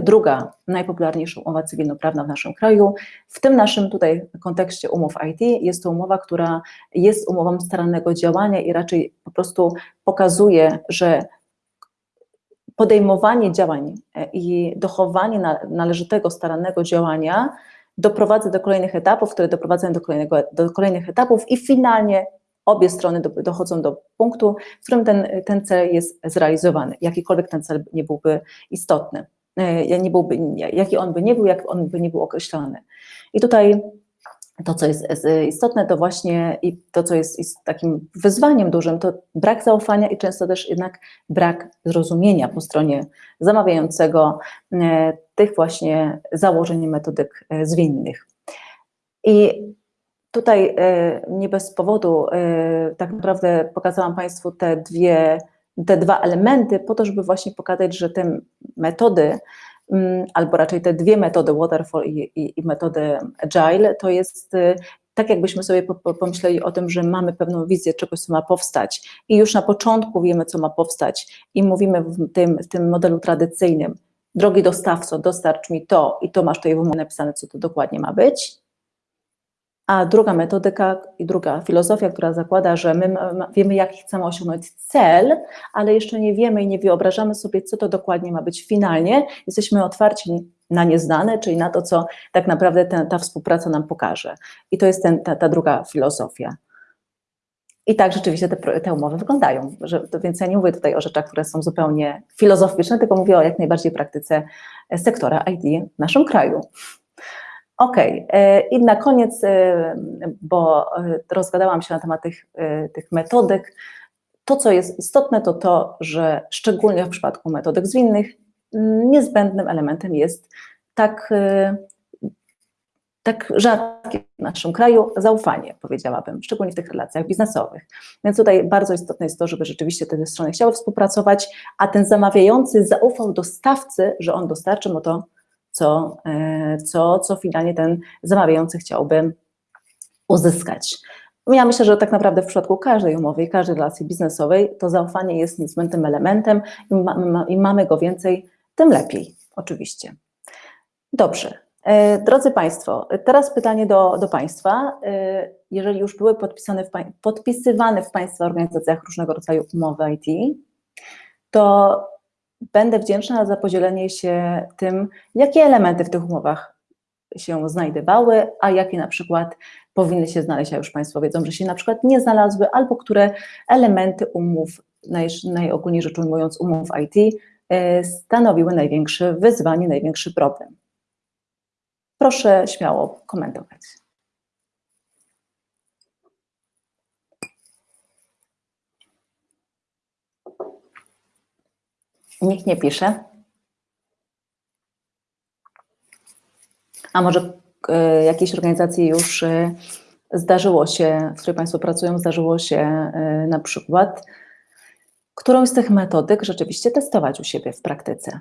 Speaker 1: druga najpopularniejsza umowa cywilnoprawna w naszym kraju. W tym naszym tutaj kontekście umów IT jest to umowa, która jest umową starannego działania i raczej po prostu pokazuje, że podejmowanie działań e, i dochowanie należytego, starannego działania doprowadza do kolejnych etapów, które doprowadzają do, kolejnego, do kolejnych etapów i finalnie obie strony do, dochodzą do punktu, w którym ten, ten cel jest zrealizowany, jakikolwiek ten cel nie byłby istotny, e, nie byłby, jaki on by nie był, jak on by nie był określony. I tutaj to, co jest istotne, to właśnie i to, co jest takim wyzwaniem dużym, to brak zaufania i często też jednak brak zrozumienia po stronie zamawiającego e, tych właśnie założeń metodyk e, zwinnych. I tutaj e, nie bez powodu tak naprawdę pokazałam Państwu te dwie, te dwa elementy po to, żeby właśnie pokazać, że te metody Mm, albo raczej te dwie metody, waterfall i, i, i metody agile, to jest y, tak jakbyśmy sobie pomyśleli o tym, że mamy pewną wizję czegoś, co ma powstać. I już na początku wiemy, co ma powstać. I mówimy w tym, w tym modelu tradycyjnym, drogi dostawco, dostarcz mi to i to masz tutaj w napisane, co to dokładnie ma być, a druga metodyka i druga filozofia, która zakłada, że my wiemy, jaki chcemy osiągnąć cel, ale jeszcze nie wiemy i nie wyobrażamy sobie, co to dokładnie ma być finalnie. Jesteśmy otwarci na nieznane, czyli na to, co tak naprawdę ta, ta współpraca nam pokaże. I to jest ten, ta, ta druga filozofia. I tak rzeczywiście te, te umowy wyglądają. Że, więc ja nie mówię tutaj o rzeczach, które są zupełnie filozoficzne, tylko mówię o jak najbardziej praktyce sektora IT w naszym kraju. OK, e, i na koniec, e, bo e, rozgadałam się na temat tych, tych metodyk, To, co jest istotne, to to, że szczególnie w przypadku metodyk zwinnych niezbędnym elementem jest tak, tak rzadkie w naszym kraju zaufanie, powiedziałabym, szczególnie w tych relacjach biznesowych. Więc tutaj bardzo istotne jest to, żeby rzeczywiście te strony chciały współpracować, a ten zamawiający zaufał dostawcy, że on dostarczy mu to, co, e, co, co finalnie ten zamawiający chciałby uzyskać. Ja myślę, że tak naprawdę w przypadku każdej umowy i każdej relacji biznesowej to zaufanie jest niezbędnym elementem i, ma, mamy go więcej, tym lepiej, oczywiście. Dobrze. E, drodzy Państwo, teraz pytanie do, do Państwa. E, jeżeli już były podpisane w, podpisywane w Państwa organizacjach różnego rodzaju umowy IT, to będę wdzięczna za podzielenie się tym, jakie elementy w tych umowach się znajdowały, a jakie na przykład powinny się znaleźć, a już Państwo wiedzą, że się na przykład nie znalazły, albo które elementy umów, naj, najogólniej rzecz ujmując umów IT, e, stanowiły największe wyzwanie, największy problem. Proszę śmiało komentować. Nikt nie pisze. A może y, jakiejś organizacji już y, zdarzyło się, w której Państwo pracują, zdarzyło się y, na przykład którą z tych metodyk rzeczywiście testować u siebie w praktyce?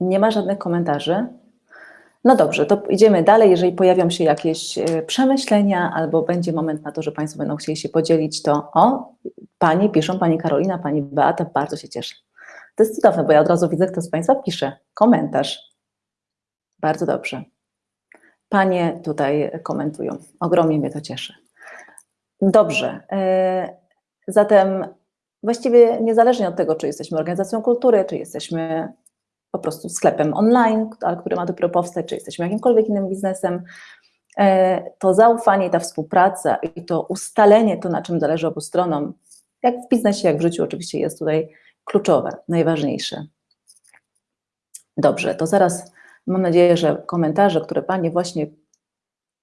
Speaker 1: Nie ma żadnych komentarzy. No dobrze, to idziemy dalej. Jeżeli pojawią się jakieś przemyślenia albo będzie moment na to, że Państwo będą chcieli się podzielić, to o, Pani piszą, Pani Karolina, Pani Beata, bardzo się cieszę. To jest cudowne, bo ja od razu widzę, kto z Państwa pisze komentarz. Bardzo dobrze. Panie tutaj komentują. Ogromnie mnie to cieszy. Dobrze. E, zatem właściwie niezależnie od tego, czy jesteśmy organizacją kultury, czy jesteśmy po prostu sklepem online, który ma dopiero powstać, czy jesteśmy jakimkolwiek innym biznesem, e, to zaufanie, ta współpraca i to ustalenie, to na czym zależy obu stronom, jak w biznesie, jak w życiu oczywiście jest tutaj kluczowe, najważniejsze. Dobrze, to zaraz mam nadzieję, że komentarze, które Panie właśnie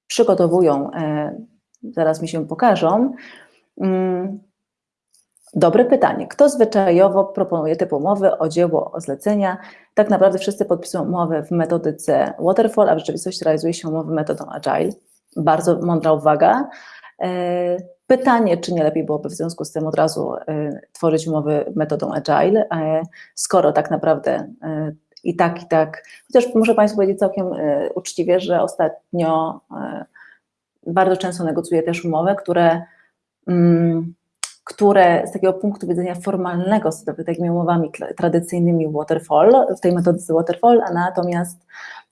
Speaker 1: przygotowują, e, zaraz mi się pokażą. Dobre pytanie. Kto zwyczajowo proponuje typ umowy o dzieło, o zlecenia? Tak naprawdę wszyscy podpisują umowę w metodyce Waterfall, a w rzeczywistości realizuje się umowy metodą Agile. Bardzo mądra uwaga. E, pytanie, czy nie lepiej byłoby w związku z tym od razu e, tworzyć umowy metodą Agile, e, skoro tak naprawdę i tak, i tak, chociaż muszę Państwu powiedzieć całkiem uczciwie, że ostatnio bardzo często negocjuję też umowy, które, mm, które z takiego punktu widzenia formalnego z takimi umowami tradycyjnymi Waterfall, w tej metodyce Waterfall, a natomiast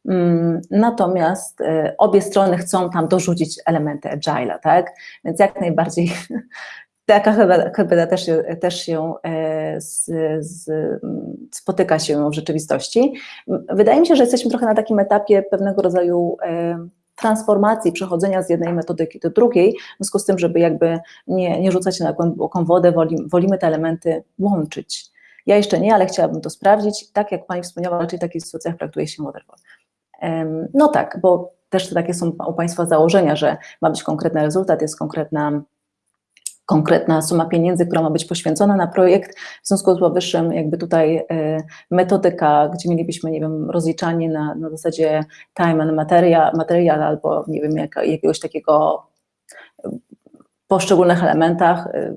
Speaker 1: Mm, natomiast e, obie strony chcą tam dorzucić elementy agile'a, tak? Więc jak najbardziej taka hybrida też, też się e, z, z, spotyka się w rzeczywistości. Wydaje mi się, że jesteśmy trochę na takim etapie pewnego rodzaju e, transformacji, przechodzenia z jednej metodyki do drugiej, w związku z tym, żeby jakby nie, nie rzucać się na głęboką wodę, wolimy te elementy łączyć. Ja jeszcze nie, ale chciałabym to sprawdzić. Tak jak Pani wspomniała, raczej w takich sytuacjach traktuje się waterfall. No tak, bo też takie są u Państwa założenia, że ma być konkretny rezultat, jest konkretna, konkretna suma pieniędzy, która ma być poświęcona na projekt. W związku z powyższym jakby tutaj e, metodyka, gdzie mielibyśmy, nie wiem, rozliczanie na, na zasadzie time and material, material albo nie wiem, jak, jakiegoś takiego poszczególnych elementach, e,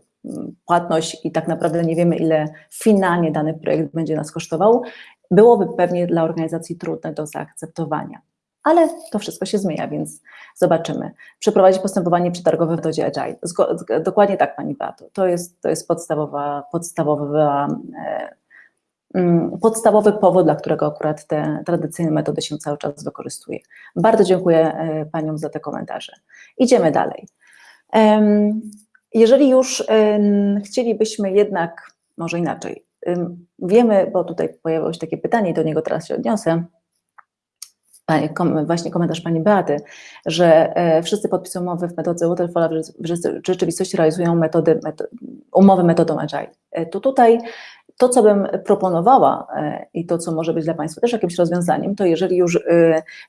Speaker 1: płatność i tak naprawdę nie wiemy, ile finalnie dany projekt będzie nas kosztował byłoby pewnie dla organizacji trudne do zaakceptowania. Ale to wszystko się zmienia, więc zobaczymy. Przeprowadzić postępowanie przetargowe w metodzie Agile. Zgo, dokładnie tak, Pani Beato. To jest, to jest podstawowa, podstawowa, e, mm, podstawowy powód, dla którego akurat te tradycyjne metody się cały czas wykorzystuje. Bardzo dziękuję e, Paniom za te komentarze. Idziemy dalej. Jeżeli już e, chcielibyśmy jednak, może inaczej, Wiemy, bo tutaj pojawiło się takie pytanie i do niego teraz się odniosę, właśnie komentarz Pani Beaty, że e, wszyscy podpisują umowy w metodze Waterfall, w rzeczywistości realizują metody, umowy metodą Agile. E, to tutaj to, co bym proponowała e, i to, co może być dla Państwa też jakimś rozwiązaniem, to jeżeli już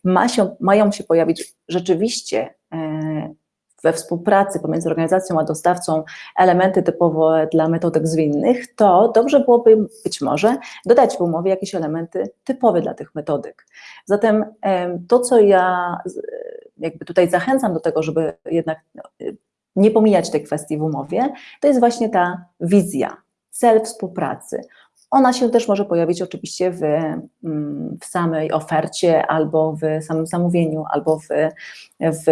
Speaker 1: ma się, mają się pojawić rzeczywiście we współpracy pomiędzy organizacją a dostawcą elementy typowe dla metodek zwinnych, to dobrze byłoby być może dodać w umowie jakieś elementy typowe dla tych metodyk. Zatem to, co ja jakby tutaj zachęcam do tego, żeby jednak nie pomijać tej kwestii w umowie, to jest właśnie ta wizja, cel współpracy. Ona się też może pojawić oczywiście w, mm, w samej ofercie, albo w samym zamówieniu, albo w, w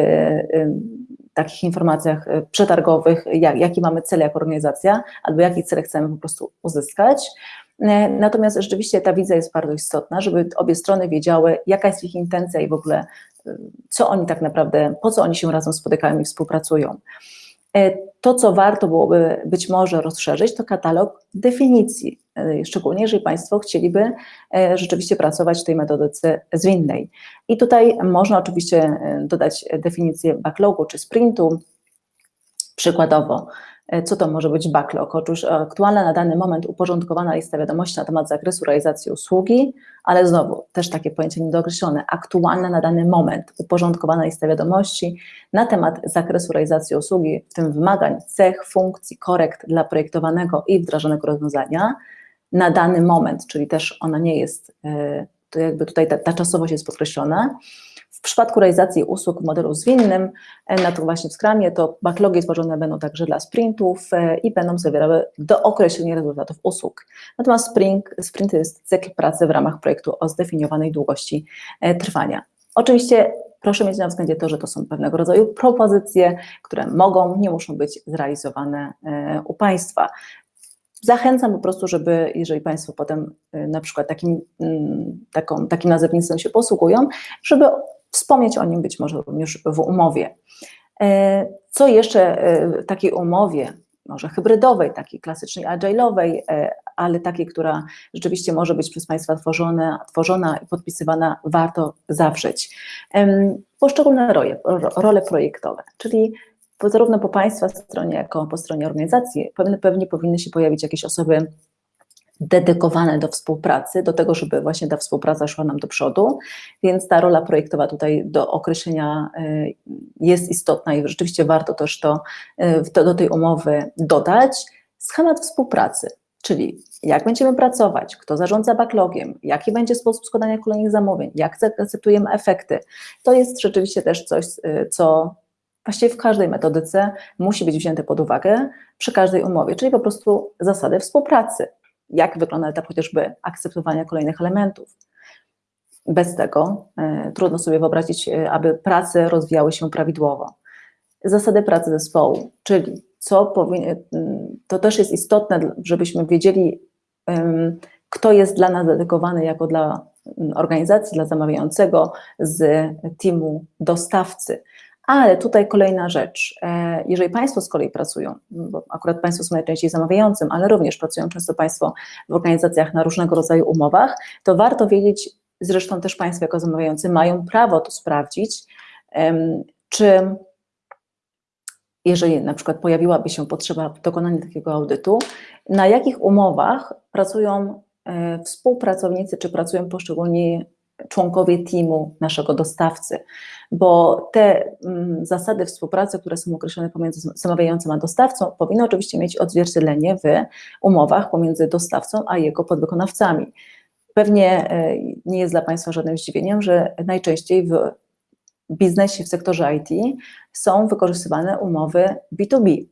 Speaker 1: takich informacjach y, przetargowych, jak, jaki mamy cel jako organizacja, albo jaki cel chcemy po prostu uzyskać. E, natomiast rzeczywiście ta wizja jest bardzo istotna, żeby obie strony wiedziały, jaka jest ich intencja i w ogóle y, co oni tak naprawdę, po co oni się razem spotykają i współpracują. To, co warto byłoby być może rozszerzyć, to katalog definicji, e, szczególnie jeżeli Państwo chcieliby e, rzeczywiście pracować w tej metodyce zwinnej. I tutaj można oczywiście dodać definicję backlogu czy sprintu, przykładowo co to może być backlog? Otóż aktualna na dany moment uporządkowana lista wiadomości na temat zakresu realizacji usługi, ale znowu też takie pojęcie niedookreślone. Aktualna na dany moment uporządkowana lista wiadomości na temat zakresu realizacji usługi, w tym wymagań, cech, funkcji, korekt dla projektowanego i wdrażanego rozwiązania na dany moment, czyli też ona nie jest, e, to jakby tutaj ta, ta czasowość jest podkreślona. W przypadku realizacji usług w modelu zwinnym, e, na to właśnie w Scrumie, to backlogi tworzone będą także dla sprintów e, i będą zawierały do określenia rezultatów usług. Natomiast sprint, sprint jest cykl pracy w ramach projektu o zdefiniowanej długości e, trwania. Oczywiście proszę mieć na względzie to, że to są pewnego rodzaju propozycje, które mogą, nie muszą być zrealizowane u Państwa. Zachęcam po prostu, żeby, jeżeli Państwo potem na przykład takim, mm, taką, takim nazewnictwem się posługują, żeby wspomnieć o nim być może również w umowie. E, co jeszcze e, w takiej umowie, może hybrydowej, takiej klasycznej agile'owej, e, ale takiej, która rzeczywiście może być przez Państwa tworzona, tworzona i podpisywana, warto zawrzeć. Poszczególne role, role projektowe, czyli zarówno po Państwa stronie, jak i po stronie organizacji pewnie, pewnie powinny się pojawić jakieś osoby dedykowane do współpracy, do tego, żeby właśnie ta współpraca szła nam do przodu, więc ta rola projektowa tutaj do określenia y, jest istotna i rzeczywiście warto też to, y, to do tej umowy dodać. Schemat współpracy, czyli jak będziemy pracować, kto zarządza backlogiem, jaki będzie sposób składania kolejnych zamówień, jak zaakceptujemy efekty. To jest rzeczywiście też coś, y, co właściwie w każdej metodyce musi być wzięte pod uwagę przy każdej umowie, czyli po prostu zasady współpracy jak wygląda etap chociażby akceptowania kolejnych elementów. Bez tego y, trudno sobie wyobrazić, y, aby prace rozwijały się prawidłowo. Zasady pracy zespołu, czyli co powinien, to też jest istotne, żebyśmy wiedzieli, kto jest dla nas dedykowany jako dla organizacji, dla zamawiającego z teamu dostawcy. Ale tutaj kolejna rzecz. E, jeżeli Państwo z kolei pracują, bo akurat Państwo są najczęściej zamawiającym, ale również pracują często Państwo w organizacjach na różnego rodzaju umowach, to warto wiedzieć, zresztą też Państwo jako zamawiający mają prawo to sprawdzić, czy jeżeli na przykład pojawiłaby się potrzeba dokonania takiego audytu, na jakich umowach pracują e, współpracownicy, czy pracują poszczególni członkowie teamu naszego dostawcy, bo te mm, zasady współpracy, które są określone pomiędzy zamawiającym a dostawcą, powinny oczywiście mieć odzwierciedlenie w umowach pomiędzy dostawcą a jego podwykonawcami. Pewnie e, nie jest dla Państwa żadnym zdziwieniem, że najczęściej w biznesie, w sektorze IT są wykorzystywane umowy B2B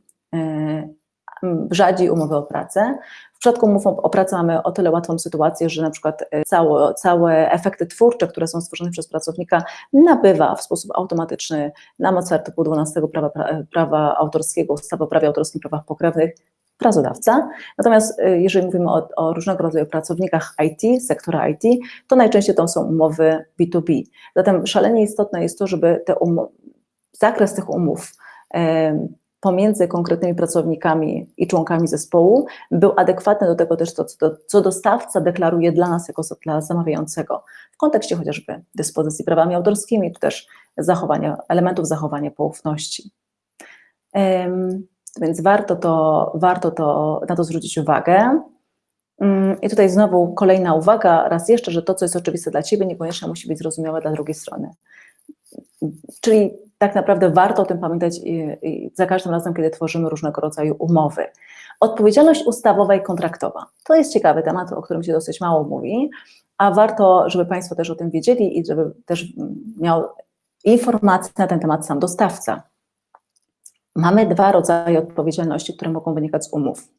Speaker 1: rzadziej umowy o pracę. W przypadku umów o pracę mamy o tyle łatwą sytuację, że na przykład e, całe, całe efekty twórcze, które są stworzone przez pracownika, nabywa w sposób automatyczny na mocy artykułu 12 prawa, prawa autorskiego, ustawy o prawie autorskim prawach pokrewnych pracodawca. Natomiast e, jeżeli mówimy o, o, różnego rodzaju pracownikach IT, sektora IT, to najczęściej to są umowy B2B. Zatem szalenie istotne jest to, żeby te zakres tych umów pomiędzy konkretnymi pracownikami i członkami zespołu był adekwatny do tego też, co, co dostawca deklaruje dla nas jako dla zamawiającego w kontekście chociażby dyspozycji prawami autorskimi, czy też zachowania, elementów zachowania poufności. Um, więc warto, to, warto to, na to zwrócić uwagę. Um, I tutaj znowu kolejna uwaga, raz jeszcze, że to, co jest oczywiste dla Ciebie, niekoniecznie musi być zrozumiałe dla drugiej strony. Czyli tak naprawdę warto o tym pamiętać za każdym razem, kiedy tworzymy różnego rodzaju umowy. Odpowiedzialność ustawowa i kontraktowa. To jest ciekawy temat, o którym się dosyć mało mówi, a warto, żeby Państwo też o tym wiedzieli i żeby też miał informacje na ten temat sam dostawca. Mamy dwa rodzaje odpowiedzialności, które mogą wynikać z umów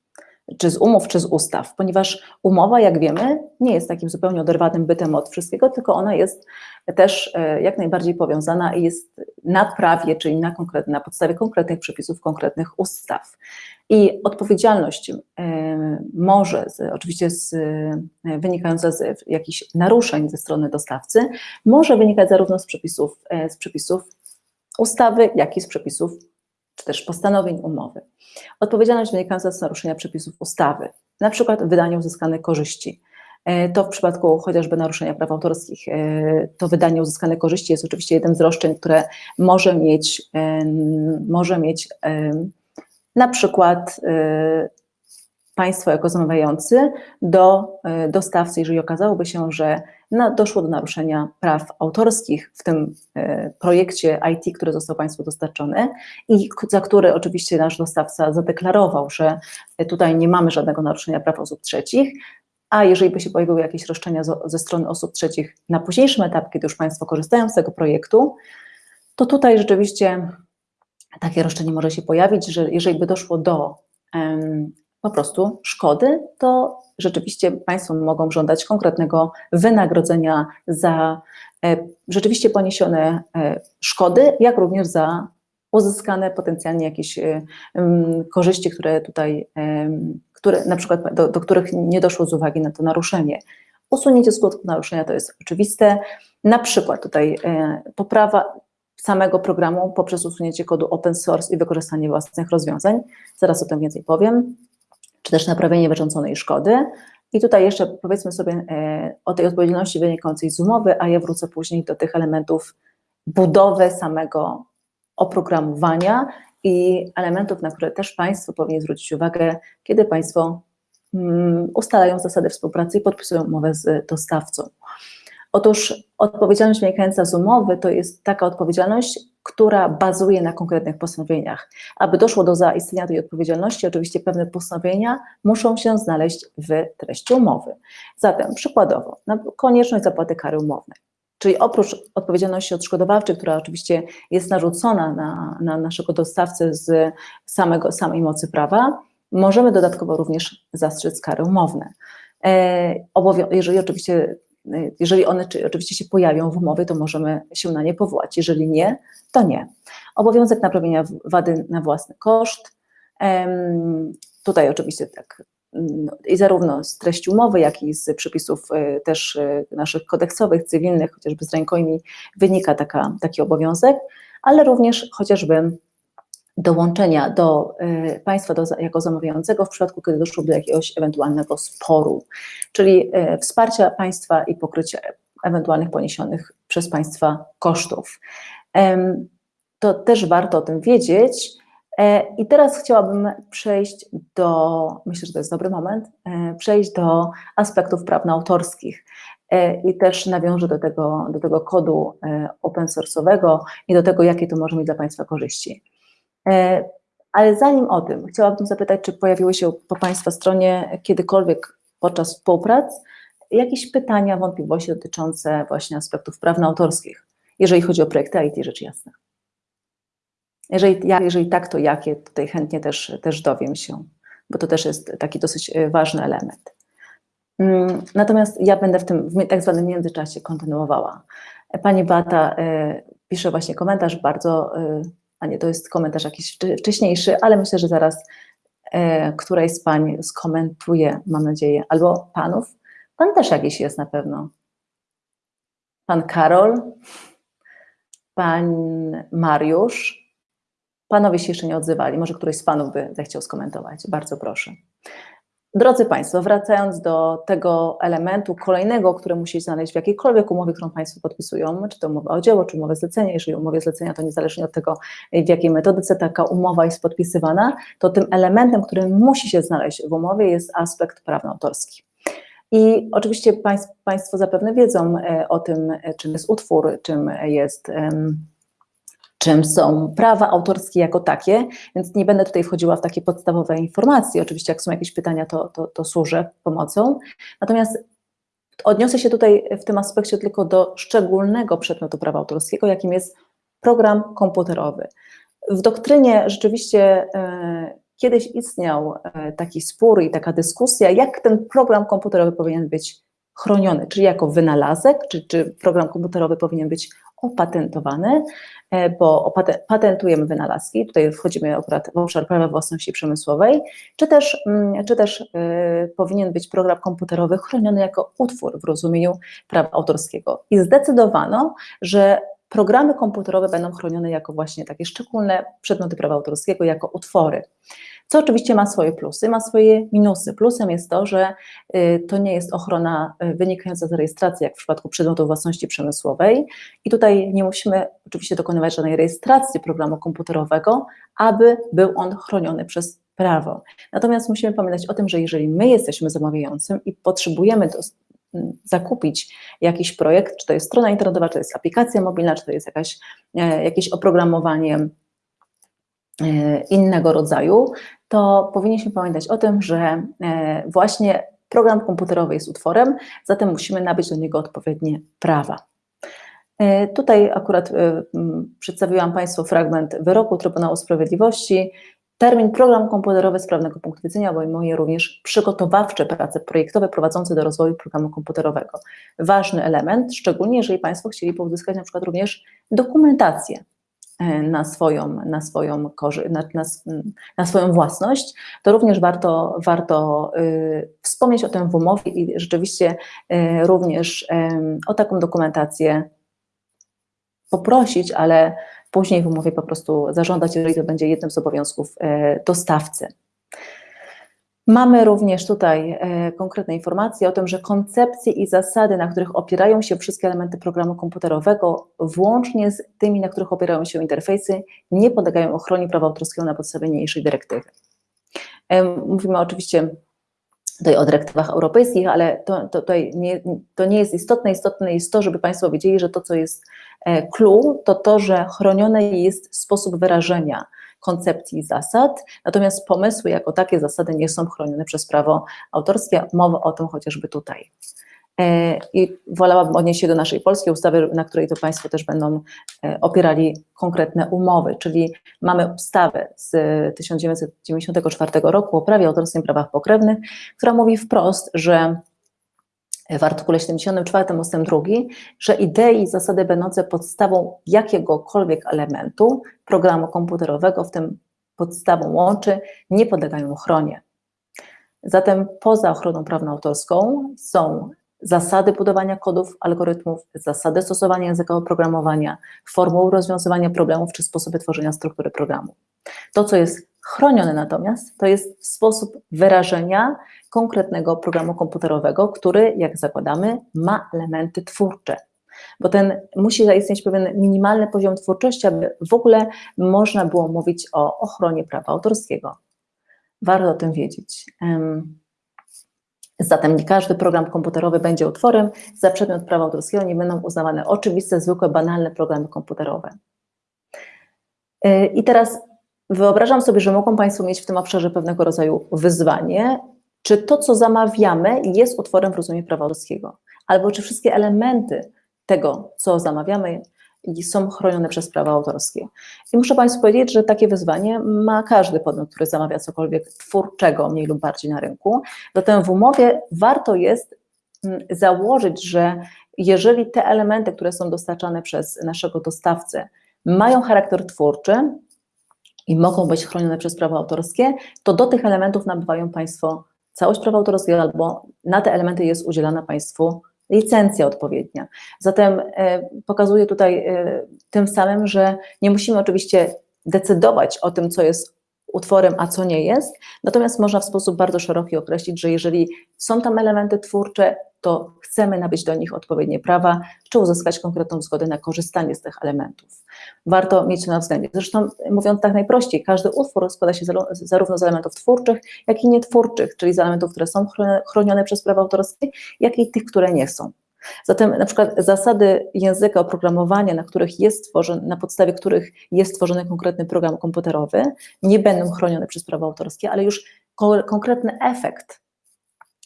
Speaker 1: czy z umów, czy z ustaw, ponieważ umowa, jak wiemy, nie jest takim zupełnie oderwanym bytem od wszystkiego, tylko ona jest też e, jak najbardziej powiązana i jest na prawie, czyli na, konkretne, na podstawie konkretnych przepisów, konkretnych ustaw. I odpowiedzialność e, może, z, oczywiście z, e, wynikająca z jakichś naruszeń ze strony dostawcy, może wynikać zarówno z przepisów, z przepisów ustawy, jak i z przepisów czy też postanowień umowy. Odpowiedzialność wynikająca z naruszenia przepisów ustawy, na przykład wydanie uzyskanych korzyści. E, to w przypadku chociażby naruszenia praw autorskich, e, to wydanie uzyskanych korzyści jest oczywiście jednym z roszczeń, które może mieć, może mieć na przykład e, państwo jako zamawiający do dostawcy, jeżeli okazałoby się, że doszło do naruszenia praw autorskich w tym e, projekcie IT, który został Państwu dostarczony i za który oczywiście nasz dostawca zadeklarował, że tutaj nie mamy żadnego naruszenia praw osób trzecich, a jeżeli by się pojawiły jakieś roszczenia ze strony osób trzecich na późniejszym etapie, kiedy już Państwo korzystają z tego projektu, to tutaj rzeczywiście takie roszczenie może się pojawić, że jeżeli by doszło do po prostu szkody, to rzeczywiście Państwo mogą żądać konkretnego wynagrodzenia za e, rzeczywiście poniesione e, szkody, jak również za uzyskane potencjalnie jakieś e, korzyści, które tutaj, które, na przykład do, do których nie doszło z uwagi na to naruszenie. Usunięcie skutków naruszenia to jest oczywiste. Na przykład tutaj poprawa samego programu poprzez usunięcie kodu open source i wykorzystanie własnych rozwiązań. Zaraz o tym więcej powiem czy też naprawienie wyrządzonej szkody. I tutaj jeszcze powiedzmy sobie e, o tej odpowiedzialności wynikającej z umowy, a ja wrócę później do tych elementów budowy samego oprogramowania i elementów, na które też Państwo powinni zwrócić uwagę, kiedy Państwo mm, ustalają zasady współpracy i podpisują umowę z dostawcą. Otóż odpowiedzialność wynikająca z umowy to jest taka odpowiedzialność, która bazuje na konkretnych postanowieniach. Aby doszło do zaistnienia tej odpowiedzialności, oczywiście pewne postanowienia muszą się znaleźć w treści umowy. Zatem przykładowo, konieczność zapłaty kary umownej. Czyli oprócz odpowiedzialności odszkodowawczej, która oczywiście jest narzucona na, na naszego dostawcę z samego, samej mocy prawa, możemy dodatkowo również zastrzec kary umowne. E, jeżeli oczywiście jeżeli one oczywiście się pojawią w umowie, to możemy się na nie powołać. Jeżeli nie, to nie. Obowiązek naprawienia wady na własny koszt. Tutaj oczywiście tak no, i zarówno z treści umowy, jak i z przepisów e, też e, naszych kodeksowych, cywilnych, chociażby z rękojmi, wynika taka, taki obowiązek, ale również chociażby dołączenia do y, państwa do, jako zamawiającego w przypadku, kiedy doszło do jakiegoś ewentualnego sporu, czyli y, wsparcia państwa i pokrycia ewentualnych poniesionych przez państwa kosztów. To też warto o tym wiedzieć. E, I teraz chciałabym przejść do, myślę, że to jest dobry moment, e, przejść do aspektów prawno-autorskich. E, I też nawiążę do tego, do tego kodu open source'owego i do tego, jakie to może mieć dla Państwa korzyści. E, ale zanim o tym, chciałabym zapytać, czy pojawiły się po Państwa stronie kiedykolwiek podczas współprac jakieś pytania, wątpliwości dotyczące właśnie aspektów prawno-autorskich, jeżeli chodzi o projekty IT, rzecz jasna. Jeżeli, jeżeli tak, to jakie, tutaj chętnie też, też dowiem się, bo to też jest taki dosyć e, ważny element. Mm, natomiast ja będę w tym w tak zwanym międzyczasie kontynuowała. Pani Bata e, pisze właśnie komentarz bardzo a nie, to jest komentarz jakiś wcześniejszy, ale myślę, że zaraz e, którejś z pań skomentuje, mam nadzieję, albo panów. Pan też jakiś jest na pewno. Pan Karol, pan Mariusz. Panowie się jeszcze nie odzywali, może któryś z panów by zechciał skomentować. Bardzo proszę. Drodzy Państwo, wracając do tego elementu kolejnego, który musi znaleźć w jakiejkolwiek umowie, którą Państwo podpisują, czy to umowa o dzieło, czy umowę zlecenia, jeżeli umowie zlecenia to niezależnie od tego, w jakiej metodyce taka umowa jest podpisywana, to tym elementem, który musi się znaleźć w umowie jest aspekt prawno-autorski. I oczywiście państw, Państwo zapewne wiedzą o tym, czym jest utwór, czym jest czym są prawa autorskie jako takie, więc nie będę tutaj wchodziła w takie podstawowe informacje. Oczywiście, jak są jakieś pytania, to, to, to służę pomocą. Natomiast odniosę się tutaj w tym aspekcie tylko do szczególnego przedmiotu prawa autorskiego, jakim jest program komputerowy. W doktrynie rzeczywiście e, kiedyś istniał e, taki spór i taka dyskusja, jak ten program komputerowy powinien być chroniony, czy jako wynalazek, czy, czy program komputerowy powinien być opatentowany, e, bo patentujemy wynalazki, tutaj wchodzimy akurat w obszar prawa własności przemysłowej, czy też, mm, czy też e, powinien być program komputerowy chroniony jako utwór w rozumieniu prawa autorskiego. I zdecydowano, że programy komputerowe będą chronione jako właśnie takie szczególne przedmioty prawa autorskiego, jako utwory co oczywiście ma swoje plusy, ma swoje minusy. Plusem jest to, że y, to nie jest ochrona y, wynikająca z rejestracji, jak w przypadku przedmiotu własności przemysłowej i tutaj nie musimy oczywiście dokonywać żadnej rejestracji programu komputerowego, aby był on chroniony przez prawo. Natomiast musimy pamiętać o tym, że jeżeli my jesteśmy zamawiającym i potrzebujemy zakupić jakiś projekt, czy to jest strona internetowa, czy to jest aplikacja mobilna, czy to jest jakaś, e, jakieś oprogramowanie e, innego rodzaju, to powinniśmy pamiętać o tym, że e, właśnie program komputerowy jest utworem, zatem musimy nabyć do niego odpowiednie prawa. Tutaj akurat przedstawiłam Państwu fragment wyroku Trybunału Sprawiedliwości. Termin program komputerowy z prawnego punktu widzenia obejmuje również przygotowawcze prace projektowe prowadzące do rozwoju programu komputerowego. Ważny element, szczególnie jeżeli Państwo chcieli uzyskać na przykład również dokumentację E, na swoją, na swoją, na, na, na, swoją własność, to również warto, warto y, wspomnieć o tym w umowie i rzeczywiście y, również y, o taką dokumentację poprosić, ale później w umowie po prostu zażądać, jeżeli to będzie jednym z obowiązków y, dostawcy. Mamy również tutaj e, konkretne informacje o tym, że koncepcje i zasady, na których opierają się wszystkie elementy programu komputerowego, włącznie z tymi, na których opierają się interfejsy, nie podlegają ochronie prawa autorskiego na podstawie niniejszej dyrektywy. E, mówimy oczywiście tutaj o dyrektywach europejskich, ale to, to, nie, to nie jest istotne. Istotne jest to, żeby Państwo wiedzieli, że to, co jest e, clue, to to, że chroniony jest sposób wyrażenia koncepcji i zasad, natomiast pomysły jako takie zasady nie są chronione przez prawo autorskie. Mowa o tym chociażby tutaj. E, I wolałabym odnieść się do naszej polskiej ustawy, na której to Państwo też będą e, opierali konkretne umowy, czyli mamy ustawę z 1994 roku o prawie autorskim i prawach pokrewnych, która mówi wprost, że w artykule 74 ust. 2, że idee i zasady będące podstawą jakiegokolwiek elementu programu komputerowego, w tym podstawą łączy, nie podlegają ochronie. Zatem poza ochroną prawną autorską są zasady budowania kodów, algorytmów, zasady stosowania języka oprogramowania, formuł rozwiązywania problemów czy sposoby tworzenia struktury programu. To, co jest chronione natomiast, to jest sposób wyrażenia konkretnego programu komputerowego, który, jak zakładamy, ma elementy twórcze. Bo ten musi zaistnieć pewien minimalny poziom twórczości, aby w ogóle można było mówić o ochronie prawa autorskiego. Warto o tym wiedzieć. Zatem nie każdy program komputerowy będzie utworem. Za przedmiot prawa autorskiego nie będą uznawane oczywiste, zwykłe, banalne programy komputerowe. Y, I teraz wyobrażam sobie, że mogą Państwo mieć w tym obszarze pewnego rodzaju wyzwanie, czy to, co zamawiamy, jest utworem w rozumieniu prawa autorskiego, albo czy wszystkie elementy tego, co zamawiamy, są chronione przez prawa autorskie. I muszę Państwu powiedzieć, że takie wyzwanie ma każdy podmiot, który zamawia cokolwiek twórczego, mniej lub bardziej na rynku. Zatem w umowie warto jest mm, założyć, że jeżeli te elementy, które są dostarczane przez naszego dostawcę, mają charakter twórczy i mogą być chronione przez prawo autorskie, to do tych elementów nabywają Państwo całość prawa autorskiego albo na te elementy jest udzielana Państwu licencja odpowiednia. Zatem e, pokazuję tutaj e, tym samym, że nie musimy oczywiście decydować o tym, co jest utworem, a co nie jest. Natomiast można w sposób bardzo szeroki określić, że jeżeli są tam elementy twórcze, to chcemy nabyć do nich odpowiednie prawa, czy uzyskać konkretną zgodę na korzystanie z tych elementów. Warto mieć to na względzie. Zresztą mówiąc tak najprościej, każdy utwór składa się zarówno z elementów twórczych, jak i nietwórczych, czyli z elementów, które są chronione przez prawa autorskie, jak i tych, które nie są. Zatem na przykład zasady języka oprogramowania, na, których jest tworzony, na podstawie których jest tworzony konkretny program komputerowy, nie będą chronione przez prawa autorskie, ale już konkretny efekt,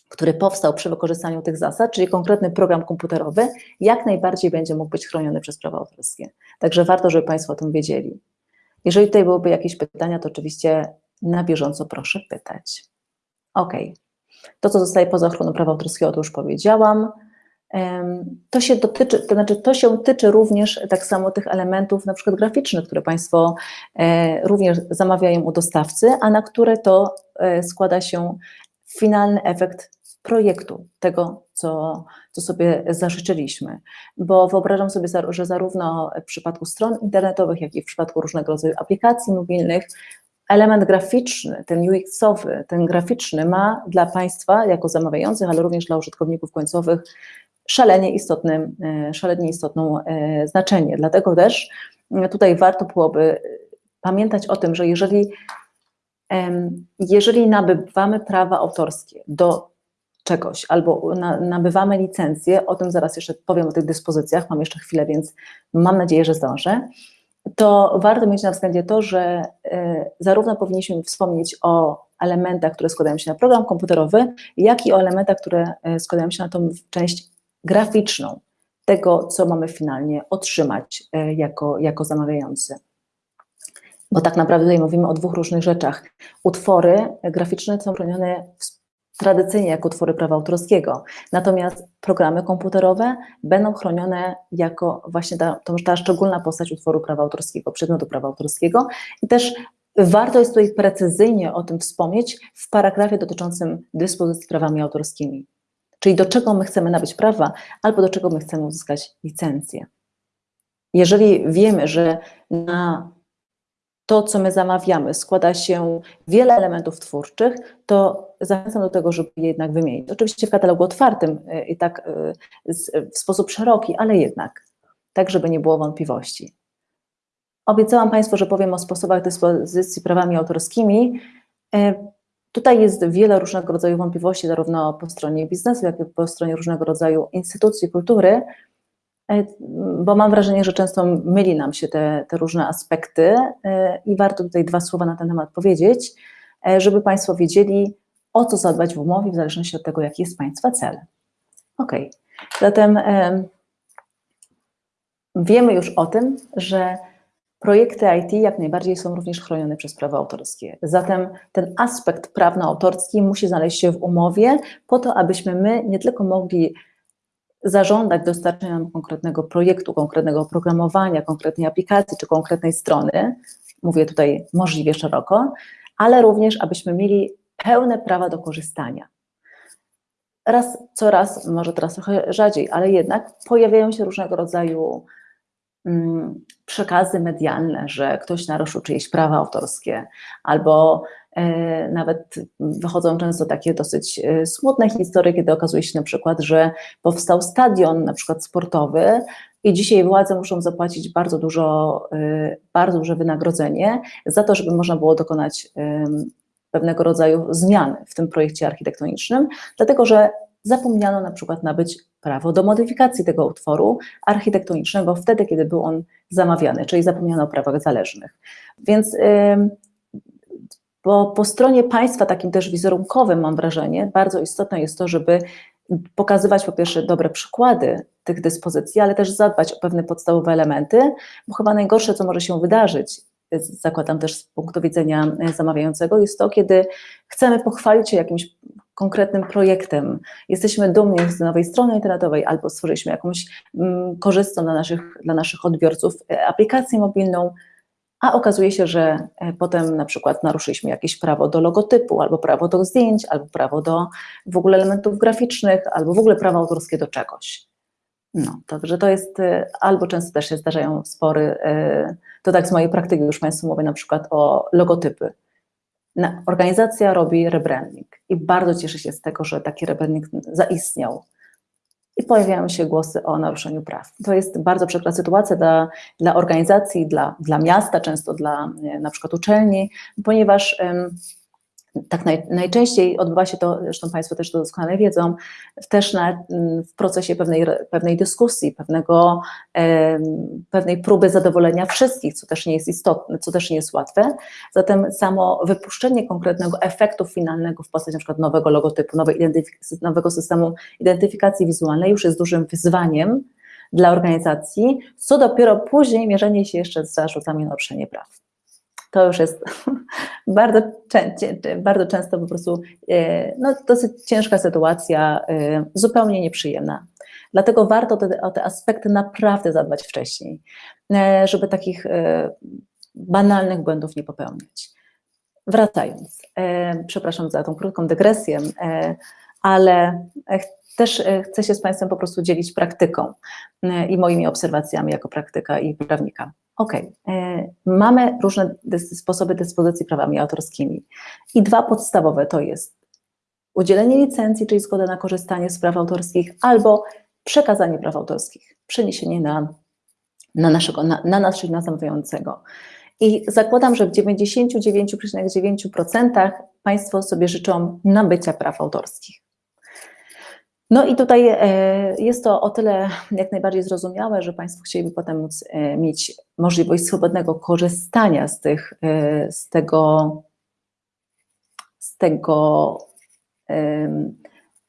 Speaker 1: który powstał przy wykorzystaniu tych zasad, czyli konkretny program komputerowy, jak najbardziej będzie mógł być chroniony przez prawa autorskie. Także warto, żeby Państwo o tym wiedzieli. Jeżeli tutaj byłyby jakieś pytania, to oczywiście na bieżąco proszę pytać. Ok. To, co zostaje poza ochroną prawa autorskiego, to już powiedziałam. To się dotyczy, to znaczy to się tyczy również tak samo tych elementów na przykład graficznych, które Państwo e, również zamawiają u dostawcy, a na które to e, składa się finalny efekt projektu, tego, co, co sobie zażyczyliśmy. Bo wyobrażam sobie, że zarówno w przypadku stron internetowych, jak i w przypadku różnego rodzaju aplikacji mobilnych, element graficzny, ten UX-owy, ten graficzny ma dla Państwa jako zamawiających, ale również dla użytkowników końcowych szalenie, istotne, szalenie istotną e, znaczenie. Dlatego też e, tutaj warto byłoby pamiętać o tym, że jeżeli, jeżeli nabywamy prawa autorskie do czegoś albo nabywamy licencję, o tym zaraz jeszcze powiem o tych dyspozycjach, mam jeszcze chwilę, więc mam nadzieję, że zdążę, to warto mieć na względzie to, że e, zarówno powinniśmy wspomnieć o elementach, które składają się na program komputerowy, jak i o elementach, które składają się na tą część graficzną tego, co mamy finalnie otrzymać e, jako, jako zamawiający. Bo tak naprawdę tutaj mówimy o dwóch różnych rzeczach. Utwory graficzne są chronione tradycyjnie jako utwory prawa autorskiego, natomiast programy komputerowe będą chronione jako właśnie ta, ta szczególna postać utworu prawa autorskiego, przedmiotu prawa autorskiego i też Warto jest tutaj precyzyjnie o tym wspomnieć w paragrafie dotyczącym dyspozycji prawami autorskimi czyli do czego my chcemy nabyć prawa, albo do czego my chcemy uzyskać licencję. Jeżeli wiemy, że na to, co my zamawiamy, składa się wiele elementów twórczych, to zachęcam do tego, żeby je jednak wymienić. Oczywiście w katalogu otwartym y, i tak y, w sposób szeroki, ale jednak, tak żeby nie było wątpliwości. Obiecałam Państwu, że powiem o sposobach dyspozycji prawami autorskimi. Tutaj jest wiele różnego rodzaju wątpliwości, zarówno po stronie biznesu, jak i po stronie różnego rodzaju instytucji kultury, e, bo mam wrażenie, że często myli nam się te, te różne aspekty e, i warto tutaj dwa słowa na ten temat powiedzieć, e, żeby Państwo wiedzieli, o co zadbać w umowie, w zależności od tego, jaki jest Państwa cel. Ok, zatem wiemy już o tym, że Projekty IT jak najbardziej są również chronione przez prawo autorskie. Zatem ten aspekt prawno-autorski musi znaleźć się w umowie po to, abyśmy my nie tylko mogli zażądać dostarczenia konkretnego projektu, konkretnego oprogramowania, konkretnej aplikacji czy konkretnej strony, mówię tutaj możliwie szeroko, ale również abyśmy mieli pełne prawa do korzystania. Raz, coraz, może teraz trochę rzadziej, ale jednak pojawiają się różnego rodzaju przekazy medialne, że ktoś naruszył czyjeś prawa autorskie, albo e, nawet wychodzą często takie dosyć e, smutne historie, kiedy okazuje się na przykład, że powstał stadion na przykład sportowy i dzisiaj władze muszą zapłacić bardzo dużo, e, bardzo duże wynagrodzenie za to, żeby można było dokonać pewnego rodzaju zmian w tym projekcie architektonicznym, dlatego że zapomniano na przykład nabyć prawo do modyfikacji tego utworu architektonicznego wtedy, kiedy był on zamawiany, czyli zapomniano o prawach zależnych. Więc bo po stronie państwa, takim też wizerunkowym, mam wrażenie, bardzo istotne jest to, żeby pokazywać po pierwsze dobre przykłady tych dyspozycji, ale też zadbać o pewne podstawowe elementy, bo chyba najgorsze, co może się wydarzyć, zakładam też z punktu widzenia zamawiającego, jest to, kiedy chcemy pochwalić się jakimś konkretnym projektem. Jesteśmy dumni z nowej strony internetowej albo stworzyliśmy jakąś mm, korzystną dla naszych, dla naszych odbiorców e, aplikację mobilną, a okazuje się, że e, potem na przykład naruszyliśmy jakieś prawo do logotypu, albo prawo do zdjęć, albo prawo do w ogóle elementów graficznych, albo w ogóle prawo autorskie do czegoś. No, także to jest, e, albo często też się zdarzają spory, to tak z mojej praktyki już Państwu mówię na przykład o logotypy organizacja robi rebranding i bardzo cieszę się z tego, że taki rebranding zaistniał. I pojawiają się głosy o naruszeniu praw. To jest bardzo przykra sytuacja dla, dla organizacji, dla, dla miasta, często dla e, na przykład uczelni, ponieważ tak naj, najczęściej odbywa się to, zresztą Państwo też to doskonale wiedzą, też na, w procesie pewnej, pewnej dyskusji, pewnego, e, pewnej próby zadowolenia wszystkich, co też nie jest istotne, co też nie jest łatwe. Zatem samo wypuszczenie konkretnego efektu finalnego w postaci np. nowego logotypu, nowej nowego systemu identyfikacji wizualnej już jest dużym wyzwaniem dla organizacji, co dopiero później mierzenie się jeszcze z zarzutami naruszenia praw to już jest bardzo, bardzo często po prostu e, no, dosyć ciężka sytuacja, e, zupełnie nieprzyjemna. Dlatego warto te, o te aspekty naprawdę zadbać wcześniej, e, żeby takich banalnych błędów nie popełniać. Wracając, przepraszam za tą krótką dygresję, ale też chcę się z Państwem po prostu dzielić praktyką i moimi obserwacjami jako praktyka i prawnika. Ok, e, mamy różne sposoby dyspozycji prawami autorskimi i dwa podstawowe to jest udzielenie licencji, czyli zgoda na korzystanie z praw autorskich, albo przekazanie praw autorskich, przeniesienie na, na, naszego, na, na nas, czyli na zamawiającego. I zakładam, że w 99,9% Państwo sobie życzą nabycia praw autorskich. No i tutaj e, jest to o tyle jak najbardziej zrozumiałe, że Państwo chcieliby potem móc e, mieć możliwość swobodnego korzystania z, tych, e, z tego, z tego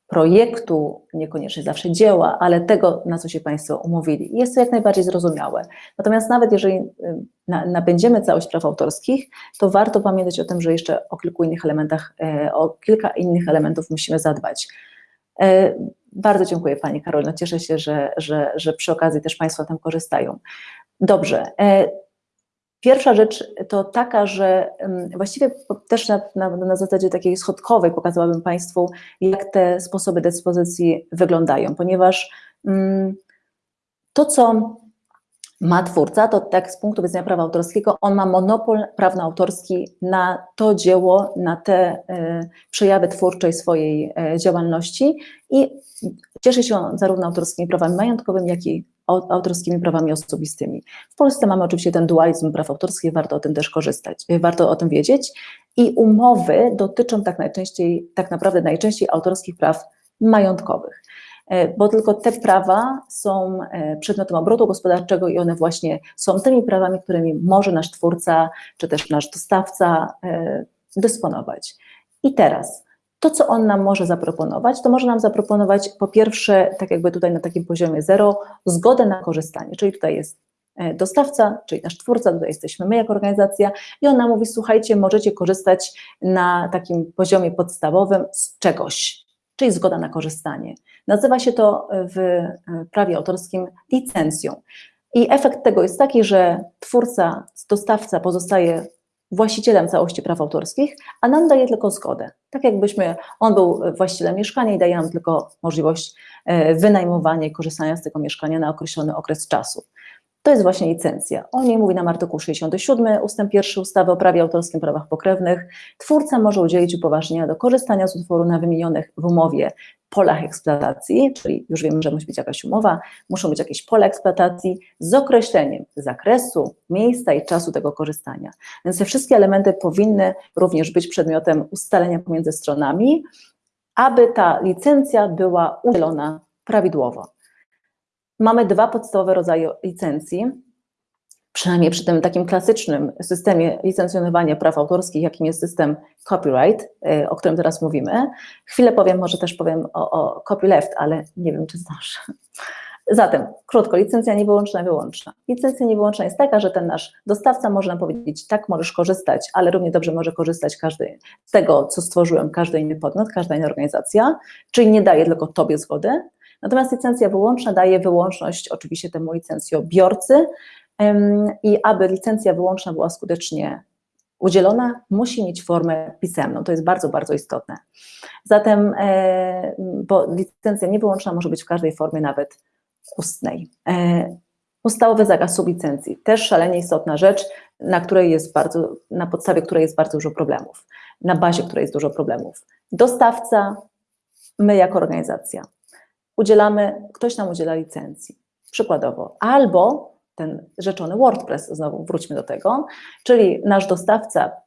Speaker 1: projektu, niekoniecznie zawsze dzieła, ale tego, na co się Państwo umówili. Jest to jak najbardziej zrozumiałe. Natomiast nawet jeżeli nabędziemy całość praw autorskich, to warto pamiętać o tym, że jeszcze o kilku innych elementach, o kilka innych elementów musimy zadbać. E, bardzo dziękuję Pani Karolina, cieszę się, że, że, że przy okazji też Państwo tam korzystają. Dobrze. E, pierwsza rzecz to taka, że właściwie też na, na, na, zasadzie takiej schodkowej pokazałabym Państwu, jak te sposoby dyspozycji wyglądają, ponieważ to, co ma twórca, to tak z punktu widzenia prawa autorskiego, on ma monopol prawno-autorski na to dzieło, na te y, przejawy twórczej swojej y, działalności i cieszy się on zarówno autorskimi prawami majątkowymi, jak i autorskimi prawami osobistymi. W Polsce mamy oczywiście ten dualizm praw autorskich, warto o tym też korzystać, y, warto o tym wiedzieć i umowy dotyczą tak najczęściej, tak naprawdę najczęściej autorskich praw majątkowych. E, bo tylko te prawa są e, przedmiotem obrotu gospodarczego i one właśnie są tymi prawami, którymi może nasz twórca czy też nasz dostawca e, dysponować. I teraz, to co on nam może zaproponować, to może nam zaproponować po pierwsze, tak jakby tutaj na takim poziomie zero, zgodę na korzystanie, czyli tutaj jest dostawca, czyli nasz twórca, tutaj jesteśmy my jako organizacja i on nam mówi, słuchajcie, możecie korzystać na takim poziomie podstawowym z czegoś, czyli zgoda na korzystanie. Nazywa się to w e, prawie autorskim licencją. I efekt tego jest taki, że twórca, dostawca pozostaje właścicielem całości praw autorskich, a nam daje tylko zgodę. Tak jakbyśmy, on był właścicielem mieszkania i daje nam tylko możliwość e, wynajmowania i korzystania z tego mieszkania na określony okres czasu. To jest właśnie licencja. O niej mówi nam artykuł 67 ustęp 1 ustawy o prawie autorskim prawach pokrewnych. Twórca może udzielić upoważnienia do korzystania z utworu na wymienionych w umowie polach eksploatacji, czyli już wiemy, że musi być jakaś umowa, muszą być jakieś pola eksploatacji z określeniem zakresu, miejsca i czasu tego korzystania. Więc te wszystkie elementy powinny również być przedmiotem ustalenia pomiędzy stronami, aby ta licencja była udzielona prawidłowo. Mamy dwa podstawowe rodzaje licencji, przynajmniej przy tym takim klasycznym systemie licencjonowania praw autorskich, jakim jest system copyright, y, o którym teraz mówimy. Chwilę powiem, może też powiem o, o copyleft, ale nie wiem, czy znasz. Zatem, krótko, licencja niewyłączna, wyłączna. Licencja niewyłączna jest taka, że ten nasz dostawca może nam powiedzieć, tak, możesz korzystać, ale równie dobrze może korzystać każdy z tego, co stworzyłem, każdy inny podmiot, każda inna organizacja, czyli nie daje tylko Tobie zgody, Natomiast licencja wyłączna daje wyłączność oczywiście temu licencjobiorcy i aby licencja wyłączna była skutecznie udzielona, musi mieć formę pisemną. To jest bardzo, bardzo istotne. Zatem, e, bo licencja niewyłączna może być w każdej formie, nawet ustnej. E, Podstawowy zakaz sublicencji, też szalenie istotna rzecz, na której jest bardzo, na podstawie której jest bardzo dużo problemów, na bazie której jest dużo problemów. Dostawca, my jako organizacja. Udzielamy, ktoś nam udziela licencji, przykładowo, albo ten rzeczony WordPress, znowu wróćmy do tego, czyli nasz dostawca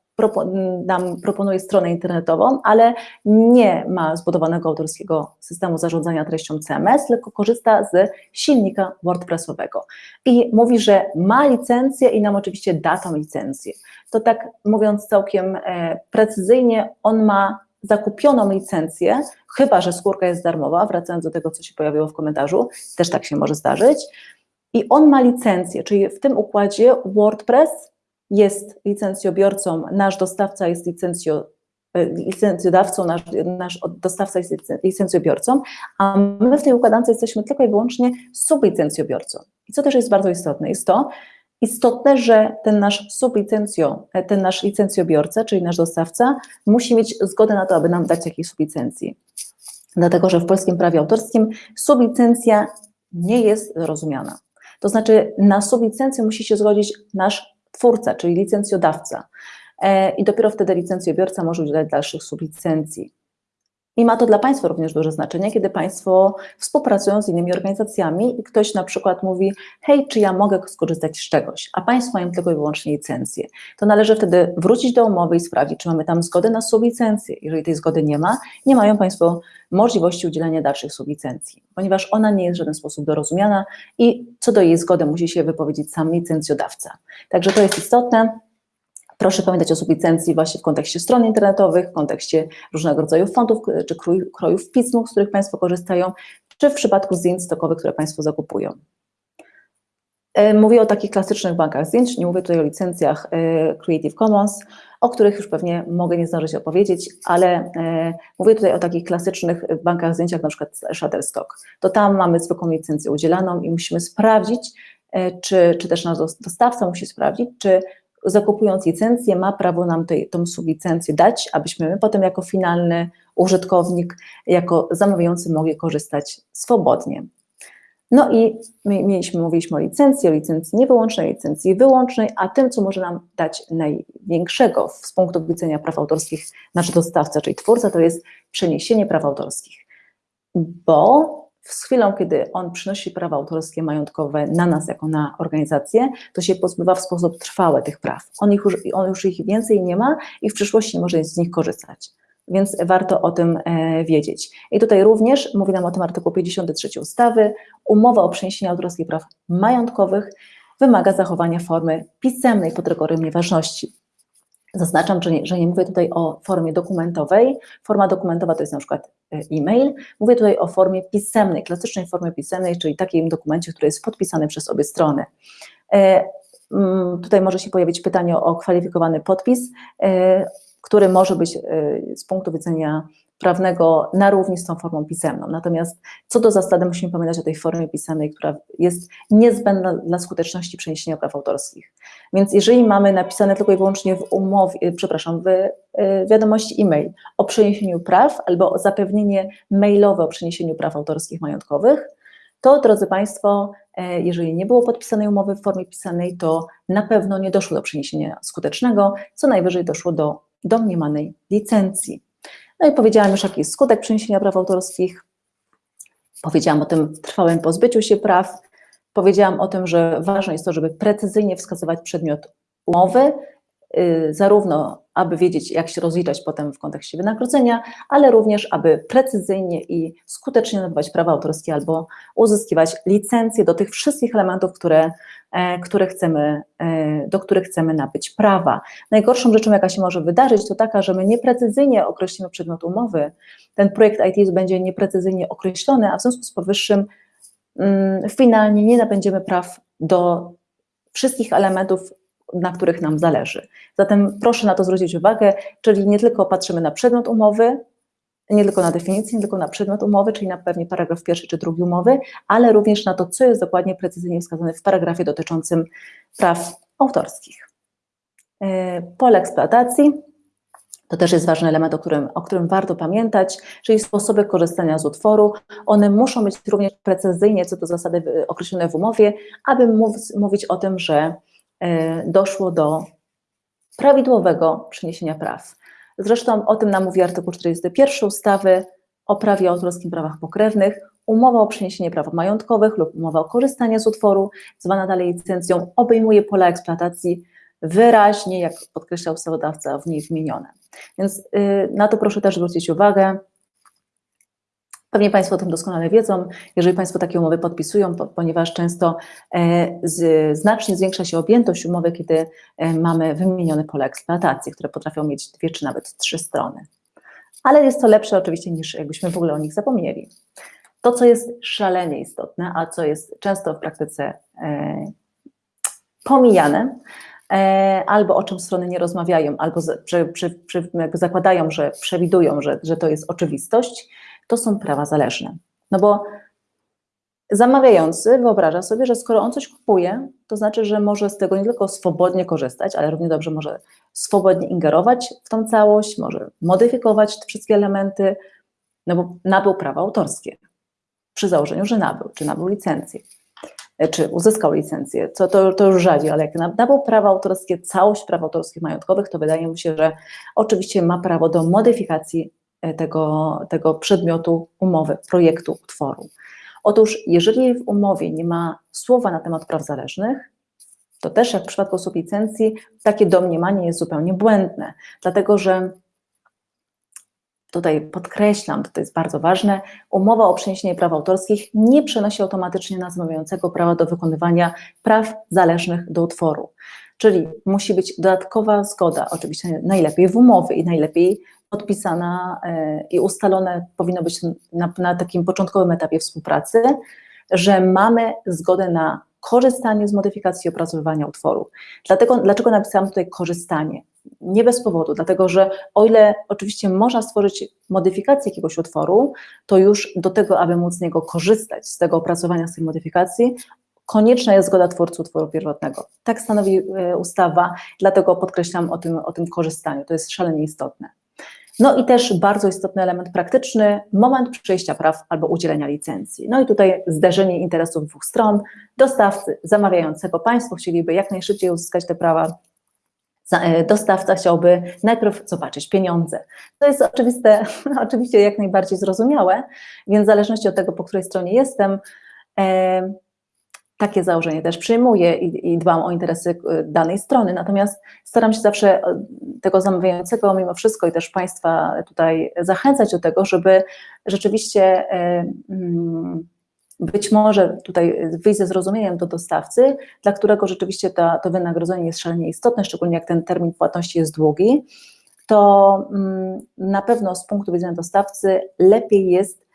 Speaker 1: nam proponuje stronę internetową, ale nie ma zbudowanego autorskiego systemu zarządzania treścią CMS, tylko korzysta z silnika WordPressowego. I mówi, że ma licencję i nam oczywiście da tą licencję. To tak mówiąc całkiem e, precyzyjnie, on ma zakupioną licencję, chyba że skórka jest darmowa, wracając do tego, co się pojawiło w komentarzu, też tak się może zdarzyć, i on ma licencję, czyli w tym układzie WordPress jest licencjobiorcą, nasz dostawca jest licencjo, e, licencjodawcą, nasz, nasz dostawca jest licencjobiorcą, a my w tej układance jesteśmy tylko i wyłącznie sublicencjobiorcą. I co też jest bardzo istotne, jest to istotne, że ten nasz sublicencjo, e, ten nasz licencjobiorca, czyli nasz dostawca, musi mieć zgodę na to, aby nam dać jakieś sublicencji. Dlatego, że w polskim prawie autorskim sublicencja nie jest zrozumiana. To znaczy na sublicencję musi się zgodzić nasz twórca, czyli licencjodawca. E, I dopiero wtedy licencjobiorca może udzielać dalszych sublicencji. I ma to dla Państwa również duże znaczenie, kiedy Państwo współpracują z innymi organizacjami i ktoś na przykład mówi, hej, czy ja mogę skorzystać z czegoś, a Państwo mają tylko i wyłącznie licencję. To należy wtedy wrócić do umowy i sprawdzić, czy mamy tam zgodę na sublicencję. Jeżeli tej zgody nie ma, nie mają Państwo możliwości udzielenia dalszych sublicencji, ponieważ ona nie jest w żaden sposób dorozumiana i co do jej zgody musi się wypowiedzieć sam licencjodawca. Także to jest istotne. Proszę pamiętać o sublicencji właśnie w kontekście stron internetowych, w kontekście różnego rodzaju fondów czy krojów pism, z których Państwo korzystają, czy w przypadku zdjęć stokowych, które Państwo zakupują. E, mówię o takich klasycznych bankach zdjęć, nie mówię tutaj o licencjach e, Creative Commons, o których już pewnie mogę nie zdążyć opowiedzieć, ale e, mówię tutaj o takich klasycznych bankach zdjęć, jak na przykład Shutterstock. To tam mamy zwykłą licencję udzielaną i musimy sprawdzić, czy, czy też nasz dostawca musi sprawdzić, czy zakupując licencję, ma prawo nam tej, tą sublicencję dać, abyśmy my potem jako finalny użytkownik, jako zamawiający mogli korzystać swobodnie. No i mieliśmy, mówiliśmy o licencji, o licencji niewyłącznej, licencji wyłącznej, a tym, co może nam dać największego z punktu widzenia praw autorskich nasz dostawca, czyli twórca, to jest przeniesienie praw autorskich. Bo z chwilą, kiedy on przynosi prawa autorskie majątkowe na nas, jako na organizację, to się pozbywa w sposób trwały tych praw. On, ich już, on już ich więcej nie ma i w przyszłości nie może z nich korzystać. Więc warto o tym e, wiedzieć. I tutaj również mówi nam o tym artykuł 53 ustawy. Umowa o przeniesieniu autorskich praw majątkowych wymaga zachowania formy pisemnej pod rygorem nieważności. Zaznaczam, że nie, że nie mówię tutaj o formie dokumentowej. Forma dokumentowa to jest na przykład e, e-mail. Mówię tutaj o formie pisemnej, klasycznej formie pisemnej, czyli takim dokumencie, który jest podpisany przez obie strony. E, mm, tutaj może się pojawić pytanie o kwalifikowany podpis, e, który może być z punktu widzenia prawnego na równi z tą formą pisemną. Natomiast co do zasady musimy pamiętać o tej formie pisemnej, która jest niezbędna dla skuteczności przeniesienia praw autorskich. Więc jeżeli mamy napisane tylko i wyłącznie w umowie, e, przepraszam, w e, wiadomości e-mail o przeniesieniu praw albo o zapewnienie mailowe o przeniesieniu praw autorskich majątkowych, to drodzy Państwo, e, jeżeli nie było podpisanej umowy w formie pisanej, to na pewno nie doszło do przeniesienia skutecznego, co najwyżej doszło do domniemanej licencji. No i powiedziałam już, jaki jest skutek przeniesienia praw autorskich, powiedziałam o tym trwałym pozbyciu się praw, powiedziałam o tym, że ważne jest to, żeby precyzyjnie wskazywać przedmiot umowy, zarówno aby wiedzieć, jak się rozliczać potem w kontekście wynagrodzenia, ale również, aby precyzyjnie i skutecznie nabywać prawa autorskie albo uzyskiwać licencje do tych wszystkich elementów, które, e, które chcemy, e, do których chcemy nabyć prawa. Najgorszą rzeczą, jaka się może wydarzyć, to taka, że my nieprecyzyjnie określimy przedmiot umowy, ten projekt IT będzie nieprecyzyjnie określony, a w związku z powyższym mm, finalnie nie nabędziemy praw do wszystkich elementów na których nam zależy. Zatem proszę na to zwrócić uwagę, czyli nie tylko patrzymy na przedmiot umowy, nie tylko na definicję, nie tylko na przedmiot umowy, czyli na pewnie paragraf pierwszy czy drugi umowy, ale również na to, co jest dokładnie precyzyjnie wskazane w paragrafie dotyczącym praw autorskich. E, pole eksploatacji. To też jest ważny element, o którym, o którym warto pamiętać, czyli sposoby korzystania z utworu. One muszą być również precyzyjnie co do zasady określone w umowie, aby mów, mówić o tym, że doszło do prawidłowego przeniesienia praw. Zresztą o tym nam mówi artykuł 41 ustawy o prawie autorskim prawach pokrewnych. Umowa o przeniesienie praw majątkowych lub umowa o korzystanie z utworu, zwana dalej licencją, obejmuje pola eksploatacji wyraźnie, jak podkreślał ustawodawca, w niej wymienione. Więc y, na to proszę też zwrócić uwagę. Pewnie Państwo o tym doskonale wiedzą, jeżeli Państwo takie umowy podpisują, ponieważ często e, znacznie zwiększa się objętość umowy, kiedy e, mamy wymienione pole eksploatacji, które potrafią mieć dwie czy nawet trzy strony. Ale jest to lepsze oczywiście niż jakbyśmy w ogóle o nich zapomnieli. To, co jest szalenie istotne, a co jest często w praktyce e, pomijane, albo o czym strony nie rozmawiają, albo zakładają, że przewidują, że, że to jest oczywistość, to są prawa zależne. No bo zamawiający wyobraża sobie, że skoro on coś kupuje, to znaczy, że może z tego nie tylko swobodnie korzystać, ale równie dobrze może swobodnie ingerować w tą całość, może modyfikować te wszystkie elementy, no bo nabył prawa autorskie. Przy założeniu, że nabył, czy nabył licencję, czy uzyskał licencję, co to, to już rzadziej, ale jak nabył prawa autorskie, całość praw autorskich majątkowych, to wydaje mi się, że oczywiście ma prawo do modyfikacji tego, tego przedmiotu umowy, projektu, utworu. Otóż, jeżeli w umowie nie ma słowa na temat praw zależnych, to też jak w przypadku sublicencji, takie domniemanie jest zupełnie błędne, dlatego że tutaj podkreślam, to jest bardzo ważne, umowa o przeniesienie praw autorskich nie przenosi automatycznie na zamawiającego prawa do wykonywania praw zależnych do utworu. Czyli musi być dodatkowa zgoda, oczywiście najlepiej w umowie i najlepiej podpisana e, i ustalone powinno być na, na takim początkowym etapie współpracy, że mamy zgodę na korzystanie z modyfikacji opracowywania utworu. Dlatego, dlaczego napisałam tutaj korzystanie? Nie bez powodu, dlatego że o ile oczywiście można stworzyć modyfikację jakiegoś utworu, to już do tego, aby móc z niego korzystać, z tego opracowania, z tej modyfikacji, konieczna jest zgoda twórcy utworu pierwotnego. Tak stanowi e, ustawa, dlatego podkreślam o tym, o tym korzystaniu, to jest szalenie istotne. No i też bardzo istotny element praktyczny, moment przejścia praw albo udzielenia licencji. No i tutaj zderzenie interesów dwóch stron, dostawcy, zamawiającego. Państwo chcieliby jak najszybciej uzyskać te prawa, e, dostawca chciałby najpierw zobaczyć pieniądze. To jest oczywiste, oczywiście jak najbardziej zrozumiałe, więc w zależności od tego, po której stronie jestem, e, takie założenie też przyjmuję i, i, dbam o interesy e, danej strony, natomiast staram się zawsze e, tego zamawiającego mimo wszystko i też Państwa tutaj zachęcać do tego, żeby rzeczywiście e, mm, być może tutaj wyjść ze zrozumieniem do dostawcy, dla którego rzeczywiście ta, to wynagrodzenie jest szalenie istotne, szczególnie jak ten termin płatności jest długi, to mm, na pewno z punktu widzenia dostawcy lepiej jest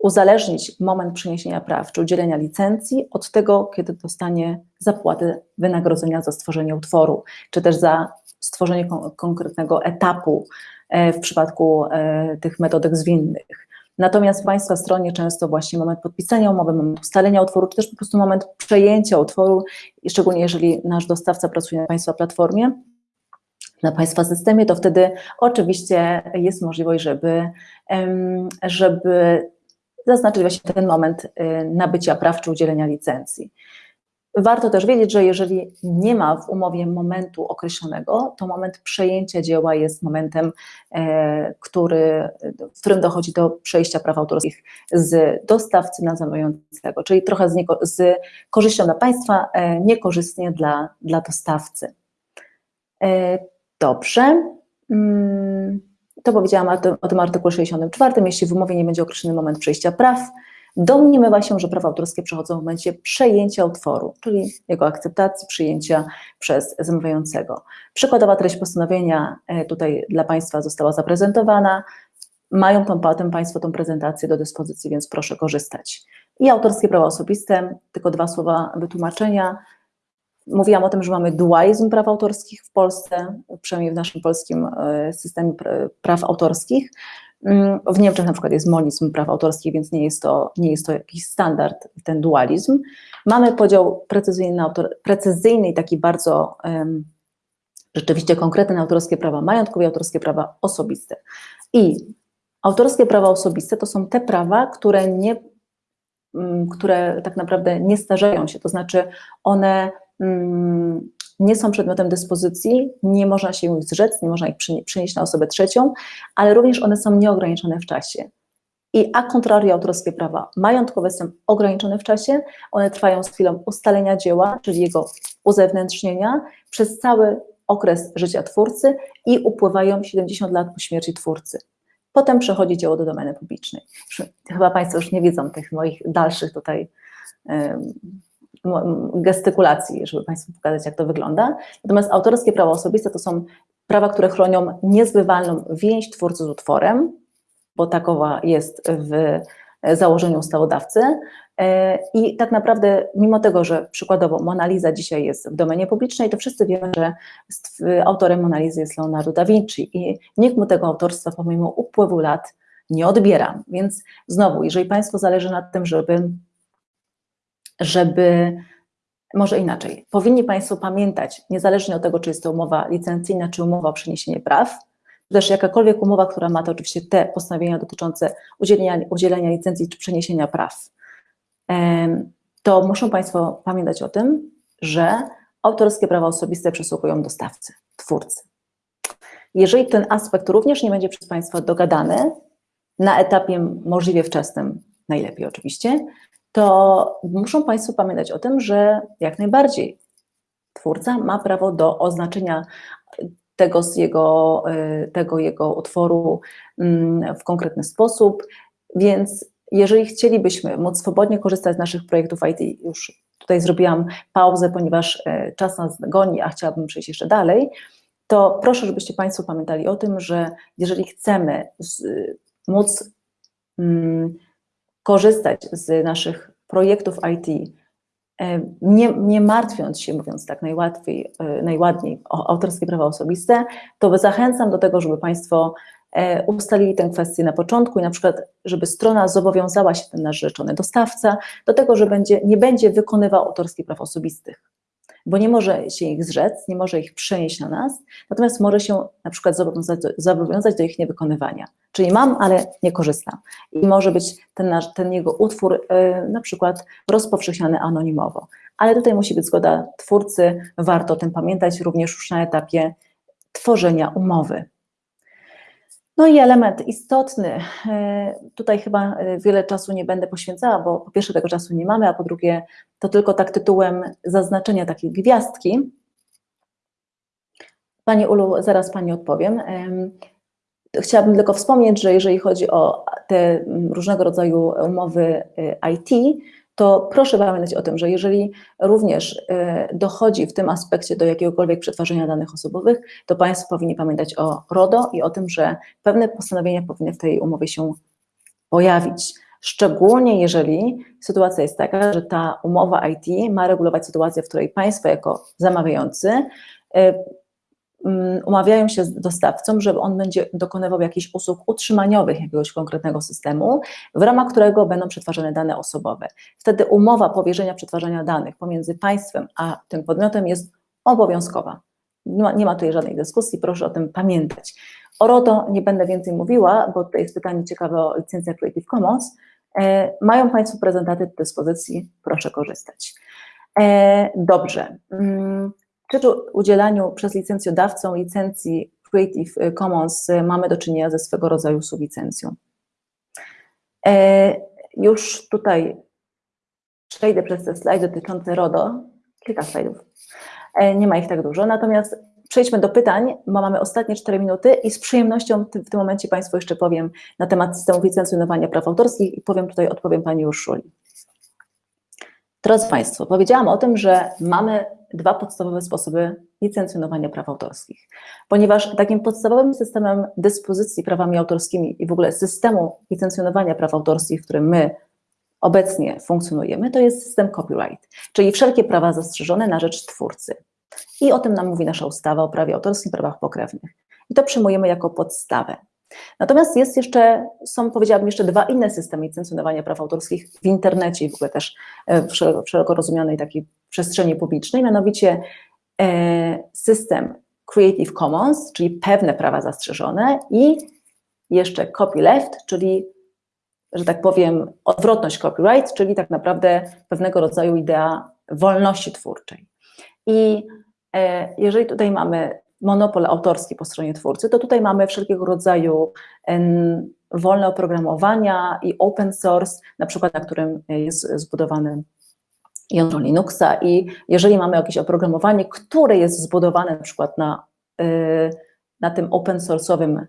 Speaker 1: uzależnić moment przeniesienia praw czy udzielenia licencji od tego, kiedy dostanie zapłatę wynagrodzenia za stworzenie utworu, czy też za stworzenie kon konkretnego etapu e, w przypadku e, tych metodek zwinnych. Natomiast w Państwa stronie często właśnie moment podpisania umowy, moment ustalenia utworu, czy też po prostu moment przejęcia utworu, szczególnie jeżeli nasz dostawca pracuje na Państwa platformie, na Państwa systemie, to wtedy oczywiście jest możliwość, żeby, żeby zaznaczyć właśnie ten moment y, nabycia praw czy udzielenia licencji. Warto też wiedzieć, że jeżeli nie ma w umowie momentu określonego, to moment przejęcia dzieła jest momentem, e, który, w którym dochodzi do przejścia praw autorskich z dostawcy na zamawiającego, czyli trochę z, nieko, z korzyścią dla państwa, e, niekorzystnie dla, dla dostawcy. E, dobrze. Hmm. To powiedziałam o tym, artykule 64. Jeśli w umowie nie będzie określony moment przejścia praw, domniemywa się, że prawa autorskie przechodzą w momencie przejęcia utworu, czyli jego akceptacji, przyjęcia przez zamawiającego. Przykładowa treść postanowienia e, tutaj dla Państwa została zaprezentowana. Mają tą, potem Państwo tą prezentację do dyspozycji, więc proszę korzystać. I autorskie prawa osobiste, tylko dwa słowa wytłumaczenia. Mówiłam o tym, że mamy dualizm praw autorskich w Polsce, przynajmniej w naszym polskim e, systemie praw autorskich. Mm, w Niemczech na przykład jest monizm praw autorskich, więc nie jest to, nie jest to jakiś standard, ten dualizm. Mamy podział precyzyjny, autor, precyzyjny i taki bardzo um, rzeczywiście konkretne autorskie prawa majątkowe i autorskie prawa osobiste. I autorskie prawa osobiste to są te prawa, które nie, mm, które tak naprawdę nie starzeją się, to znaczy one nie są przedmiotem dyspozycji, nie można się ich zrzec, nie można ich przenieść na osobę trzecią, ale również one są nieograniczone w czasie. I a contrario autorskie prawa majątkowe są ograniczone w czasie, one trwają z chwilą ustalenia dzieła, czyli jego uzewnętrznienia, przez cały okres życia twórcy i upływają 70 lat po śmierci twórcy. Potem przechodzi dzieło do domeny publicznej. Chyba Państwo już nie widzą tych moich dalszych tutaj gestykulacji, żeby Państwu pokazać, jak to wygląda. Natomiast autorskie prawa osobiste to są prawa, które chronią niezbywalną więź twórcy z utworem, bo takowa jest w założeniu ustawodawcy. E, I tak naprawdę, mimo tego, że przykładowo Mona Lisa dzisiaj jest w domenie publicznej, to wszyscy wiemy, że autorem Mona Lisa jest Leonardo da Vinci i nikt mu tego autorstwa pomimo upływu lat nie odbiera. Więc znowu, jeżeli Państwu zależy na tym, żeby, żeby może inaczej, powinni Państwo pamiętać, niezależnie od tego, czy jest to umowa licencyjna, czy umowa o przeniesienie praw, czy też jakakolwiek umowa, która ma to oczywiście te postanowienia dotyczące udzielenia, udzielenia licencji czy przeniesienia praw, to muszą Państwo pamiętać o tym, że autorskie prawa osobiste przysługują dostawcy, twórcy. Jeżeli ten aspekt również nie będzie przez Państwa dogadany, na etapie możliwie wczesnym, najlepiej oczywiście, to muszą Państwo pamiętać o tym, że jak najbardziej twórca ma prawo do oznaczenia tego, jego, y, tego jego utworu mm, w konkretny sposób, więc jeżeli chcielibyśmy móc swobodnie korzystać z naszych projektów IT, już tutaj zrobiłam pauzę, ponieważ y, czas nas goni, a chciałabym przejść jeszcze dalej, to proszę, żebyście Państwo pamiętali o tym, że jeżeli chcemy z, móc mm, korzystać z naszych projektów IT, e, nie, nie martwiąc się, mówiąc tak najłatwiej, e, najładniej o autorskie prawa osobiste, to zachęcam do tego, żeby Państwo e, ustalili tę kwestię na początku i na przykład, żeby strona zobowiązała się, ten nasz rzeczony dostawca, do tego, że będzie, nie będzie wykonywał autorskich praw osobistych bo nie może się ich zrzec, nie może ich przenieść na nas, natomiast może się na przykład zobowiązać do, zobowiązać do ich niewykonywania. Czyli mam, ale nie korzystam. I może być ten, nasz, ten jego utwór yy, na przykład rozpowszechniany anonimowo. Ale tutaj musi być zgoda twórcy, warto o tym pamiętać również już na etapie tworzenia umowy. No i element istotny, e, tutaj chyba e, wiele czasu nie będę poświęcała, bo po pierwsze tego czasu nie mamy, a po drugie to tylko tak tytułem zaznaczenia takiej gwiazdki. Pani Ulu, zaraz Pani odpowiem. Chciałabym tylko wspomnieć, że jeżeli chodzi o te różnego rodzaju umowy e, IT, to proszę pamiętać o tym, że jeżeli również e, dochodzi w tym aspekcie do jakiegokolwiek przetwarzania danych osobowych, to Państwo powinni pamiętać o RODO i o tym, że pewne postanowienia powinny w tej umowie się pojawić. Szczególnie jeżeli sytuacja jest taka, że ta umowa IT ma regulować sytuację, w której Państwo jako zamawiający Mm, umawiają się z dostawcą, że on będzie dokonywał jakichś usług utrzymaniowych jakiegoś konkretnego systemu, w ramach którego będą przetwarzane dane osobowe. Wtedy umowa powierzenia przetwarzania danych pomiędzy państwem a tym podmiotem jest obowiązkowa. Nie ma, nie ma tutaj żadnej dyskusji, proszę o tym pamiętać. O RODO nie będę więcej mówiła, bo tutaj jest pytanie ciekawe o licencję Creative Commons. E, mają Państwo prezentaty do dyspozycji, proszę korzystać. E, dobrze. Przy udzielaniu przez licencjodawcą licencji Creative Commons mamy do czynienia ze swego rodzaju sublicencją. E, już tutaj przejdę przez te slajdy dotyczące RODO, kilka slajdów, e, nie ma ich tak dużo, natomiast przejdźmy do pytań, bo mamy ostatnie 4 minuty i z przyjemnością w tym momencie Państwu jeszcze powiem na temat systemu licencjonowania praw autorskich i powiem tutaj, odpowiem Pani Urszuli. Drodzy Państwo, powiedziałam o tym, że mamy dwa podstawowe sposoby licencjonowania praw autorskich, ponieważ takim podstawowym systemem dyspozycji prawami autorskimi i w ogóle systemu licencjonowania praw autorskich, w którym my obecnie funkcjonujemy, to jest system copyright, czyli wszelkie prawa zastrzeżone na rzecz twórcy. I o tym nam mówi nasza ustawa o prawie autorskim, prawach pokrewnych. I to przyjmujemy jako podstawę. Natomiast jest jeszcze, są powiedziałabym jeszcze dwa inne systemy licencjonowania praw autorskich w internecie i w ogóle też e, w szeroko, szeroko rozumianej takiej przestrzeni publicznej, mianowicie e, system Creative Commons, czyli pewne prawa zastrzeżone i jeszcze copyleft, czyli, że tak powiem, odwrotność copyright, czyli tak naprawdę pewnego rodzaju idea wolności twórczej. I e, jeżeli tutaj mamy monopol autorski po stronie twórcy, to tutaj mamy wszelkiego rodzaju wolne oprogramowania i open source, na przykład na którym jest zbudowany jądro Linuxa. I jeżeli mamy jakieś oprogramowanie, które jest zbudowane na przykład na, y, na tym open source'owym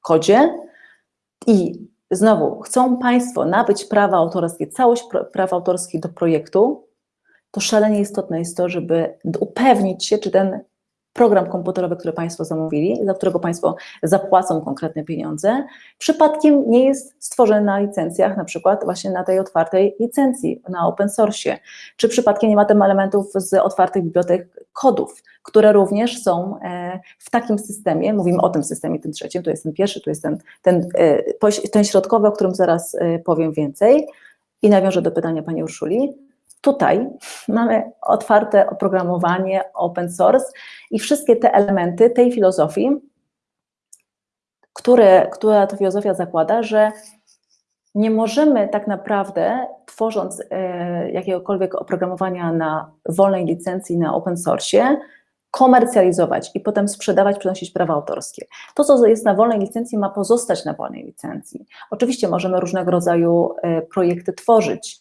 Speaker 1: kodzie i znowu chcą Państwo nabyć prawa autorskie, całość praw autorskich do projektu, to szalenie istotne jest to, żeby upewnić się, czy ten program komputerowy, który Państwo zamówili, za którego Państwo zapłacą konkretne pieniądze, przypadkiem nie jest stworzony na licencjach, na przykład właśnie na tej otwartej licencji, na open source, czy przypadkiem nie ma tam elementów z otwartych bibliotek kodów, które również są e, w takim systemie, mówimy o tym systemie, tym trzecim, tu jest ten pierwszy, tu jest ten, ten, e, ten środkowy, o którym zaraz e, powiem więcej. I nawiążę do pytania Pani Urszuli, Tutaj mamy otwarte oprogramowanie open source i wszystkie te elementy tej filozofii, które, która to filozofia zakłada, że nie możemy tak naprawdę, tworząc e, jakiegokolwiek oprogramowania na wolnej licencji, na open source, komercjalizować i potem sprzedawać, przenosić prawa autorskie. To, co jest na wolnej licencji, ma pozostać na wolnej licencji. Oczywiście możemy różnego rodzaju e, projekty tworzyć,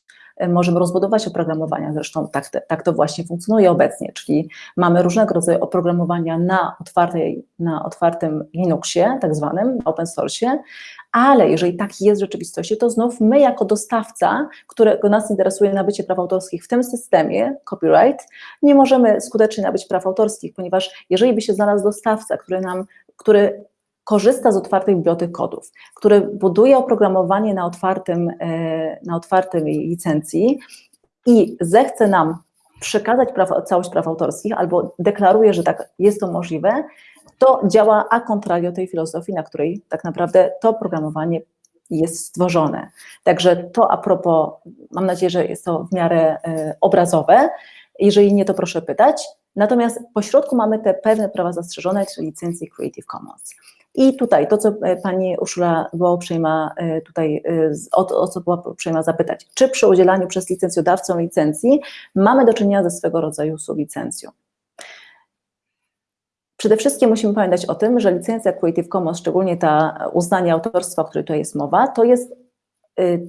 Speaker 1: możemy rozbudować oprogramowania, zresztą tak, tak to właśnie funkcjonuje obecnie, czyli mamy różnego rodzaju oprogramowania na, otwartej, na otwartym Linuxie, tak zwanym, open source, ale jeżeli tak jest w rzeczywistości, to znów my jako dostawca, którego nas interesuje nabycie praw autorskich w tym systemie, copyright, nie możemy skutecznie nabyć praw autorskich, ponieważ jeżeli by się znalazł dostawca, który nam, który korzysta z otwartych bibliotek kodów, który buduje oprogramowanie na otwartym, e, na otwartym licencji i zechce nam przekazać całość praw autorskich albo deklaruje, że tak jest to możliwe, to działa a contrario tej filozofii, na której tak naprawdę to oprogramowanie jest stworzone. Także to a propos, mam nadzieję, że jest to w miarę e, obrazowe. Jeżeli nie, to proszę pytać. Natomiast po środku mamy te pewne prawa zastrzeżone, czyli licencje Creative Commons. I tutaj to, co e, pani Urszula była uprzejma e, tutaj, e, o, o co była uprzejma zapytać, czy przy udzielaniu przez licencjodawcę licencji mamy do czynienia ze swego rodzaju sublicencją? Przede wszystkim musimy pamiętać o tym, że licencja Creative Commons, szczególnie ta uznanie autorstwa, o której tutaj jest mowa, to jest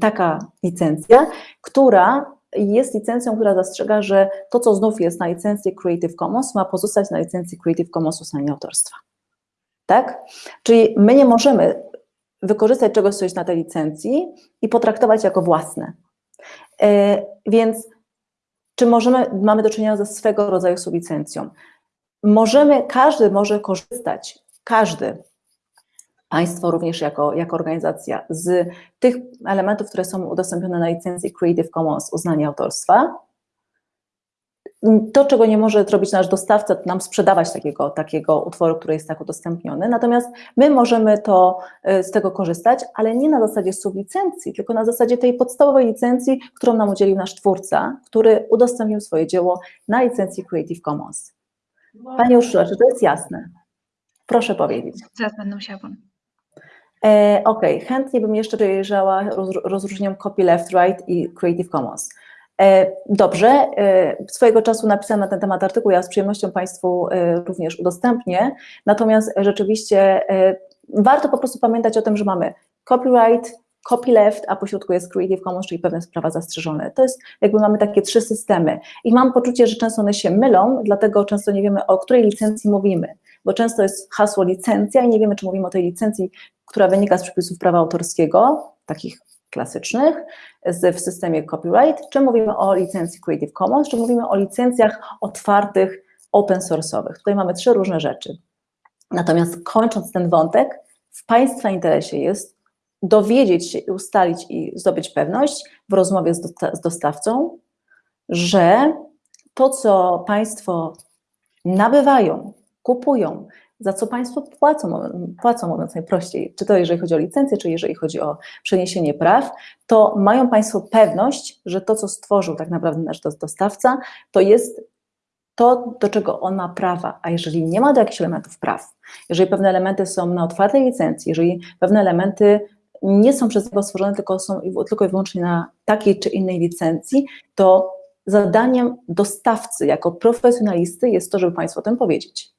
Speaker 1: taka licencja, która jest licencją, która zastrzega, że to, co znów jest na licencji Creative Commons, ma pozostać na licencji Creative Commons uznania autorstwa tak? Czyli my nie możemy wykorzystać czegoś, co jest na tej licencji i potraktować jako własne. E, więc czy możemy, mamy do czynienia ze swego rodzaju sublicencją? Możemy, każdy może korzystać, każdy, państwo również jako, jako organizacja, z tych elementów, które są udostępnione na licencji Creative Commons uznania autorstwa, to, czego nie może zrobić nasz dostawca, to nam sprzedawać takiego, takiego utworu, który jest tak udostępniony. Natomiast my możemy to, y, z tego korzystać, ale nie na zasadzie sublicencji, tylko na zasadzie tej podstawowej licencji, którą nam udzielił nasz twórca, który udostępnił swoje dzieło na licencji Creative Commons. Pani Urszula, czy to jest jasne? Proszę powiedzieć.
Speaker 2: Zaraz będę musiała.
Speaker 1: E, ok, chętnie bym jeszcze wyjrzała rozróżniam copy left, right i Creative Commons. E, dobrze, e, swojego czasu napisałam na ten temat artykuł, ja z przyjemnością Państwu e, również udostępnię, natomiast rzeczywiście warto po prostu pamiętać o tym, że mamy copyright, copyleft, a pośrodku jest Creative Commons, czyli pewne prawa zastrzeżone. To jest, jakby mamy takie trzy systemy. I mam poczucie, że często one się mylą, dlatego często nie wiemy, o której licencji mówimy, bo często jest hasło licencja i nie wiemy, czy mówimy o tej licencji, która wynika z przepisów prawa autorskiego, takich klasycznych w systemie copyright, czy mówimy o licencji Creative Commons, czy mówimy o licencjach otwartych, open source'owych. Tutaj mamy trzy różne rzeczy. Natomiast kończąc ten wątek, w Państwa interesie jest dowiedzieć się, ustalić i zdobyć pewność w rozmowie z, z dostawcą, że to, co Państwo nabywają, kupują, za co Państwo płacą, płacą mówiąc najprościej, czy to jeżeli chodzi o licencję, czy jeżeli chodzi o przeniesienie praw, to mają Państwo pewność, że to, co stworzył tak naprawdę nasz dostawca, to jest to, do czego on ma prawa, a jeżeli nie ma do jakichś elementów praw, jeżeli pewne elementy są na otwartej licencji, jeżeli pewne elementy nie są przez niego stworzone, tylko są tylko i wyłącznie na takiej czy innej licencji, to zadaniem dostawcy jako profesjonalisty jest to, żeby Państwu o tym powiedzieć.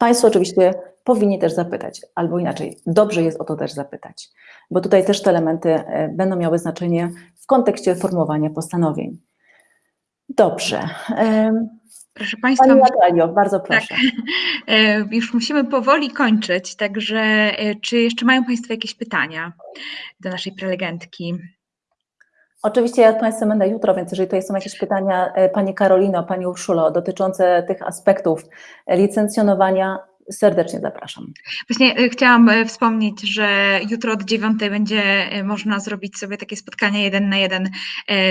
Speaker 1: Państwo oczywiście powinni też zapytać, albo inaczej, dobrze jest o to też zapytać, bo tutaj też te elementy e, będą miały znaczenie w kontekście formowania postanowień. Dobrze.
Speaker 2: Proszę Państwa,
Speaker 1: Pani Natalio, bardzo proszę.
Speaker 2: e, już musimy powoli kończyć, także e, czy jeszcze mają Państwo jakieś pytania do naszej prelegentki?
Speaker 1: Oczywiście ja z Państwem będę jutro, więc jeżeli tutaj są jakieś pytania e, Pani Karolino, Pani Urszulo dotyczące tych aspektów licencjonowania, serdecznie zapraszam.
Speaker 2: Właśnie e, chciałam e, wspomnieć, że jutro od dziewiątej będzie e, można zrobić sobie takie spotkanie jeden na jeden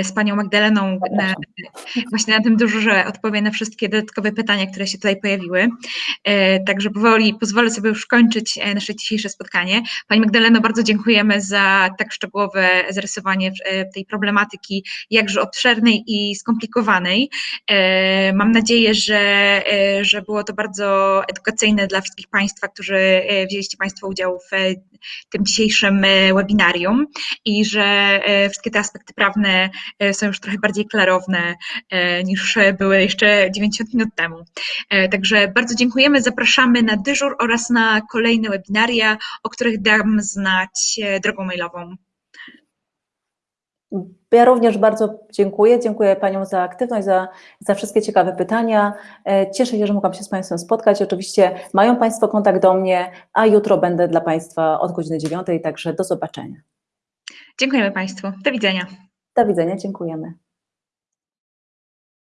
Speaker 2: z Panią Magdaleną, na, właśnie na tym dużo, że odpowie na wszystkie dodatkowe pytania, które się tutaj pojawiły. Także powoli pozwolę sobie już kończyć nasze dzisiejsze spotkanie. Pani Magdaleno, bardzo dziękujemy za tak szczegółowe zarysowanie tej problematyki, jakże obszernej i skomplikowanej. Mam nadzieję, że, że było to bardzo edukacyjne dla wszystkich Państwa, którzy e, wzięliście Państwo udział w e, tym dzisiejszym e, webinarium i że wszystkie te aspekty prawne są już trochę bardziej klarowne niż były jeszcze 90 minut temu. Także bardzo dziękujemy, zapraszamy na dyżur oraz na kolejne webinaria, o których dam znać drogą mailową.
Speaker 1: Ja również bardzo dziękuję. Dziękuję Paniom za aktywność, za, za wszystkie ciekawe pytania. E, Cieszę się, że mogłam się z Państwem spotkać. Oczywiście mają Państwo kontakt do mnie, a jutro będę dla Państwa od godziny 9, także do zobaczenia.
Speaker 2: Dziękujemy Państwu. Do widzenia.
Speaker 1: Do widzenia, dziękujemy.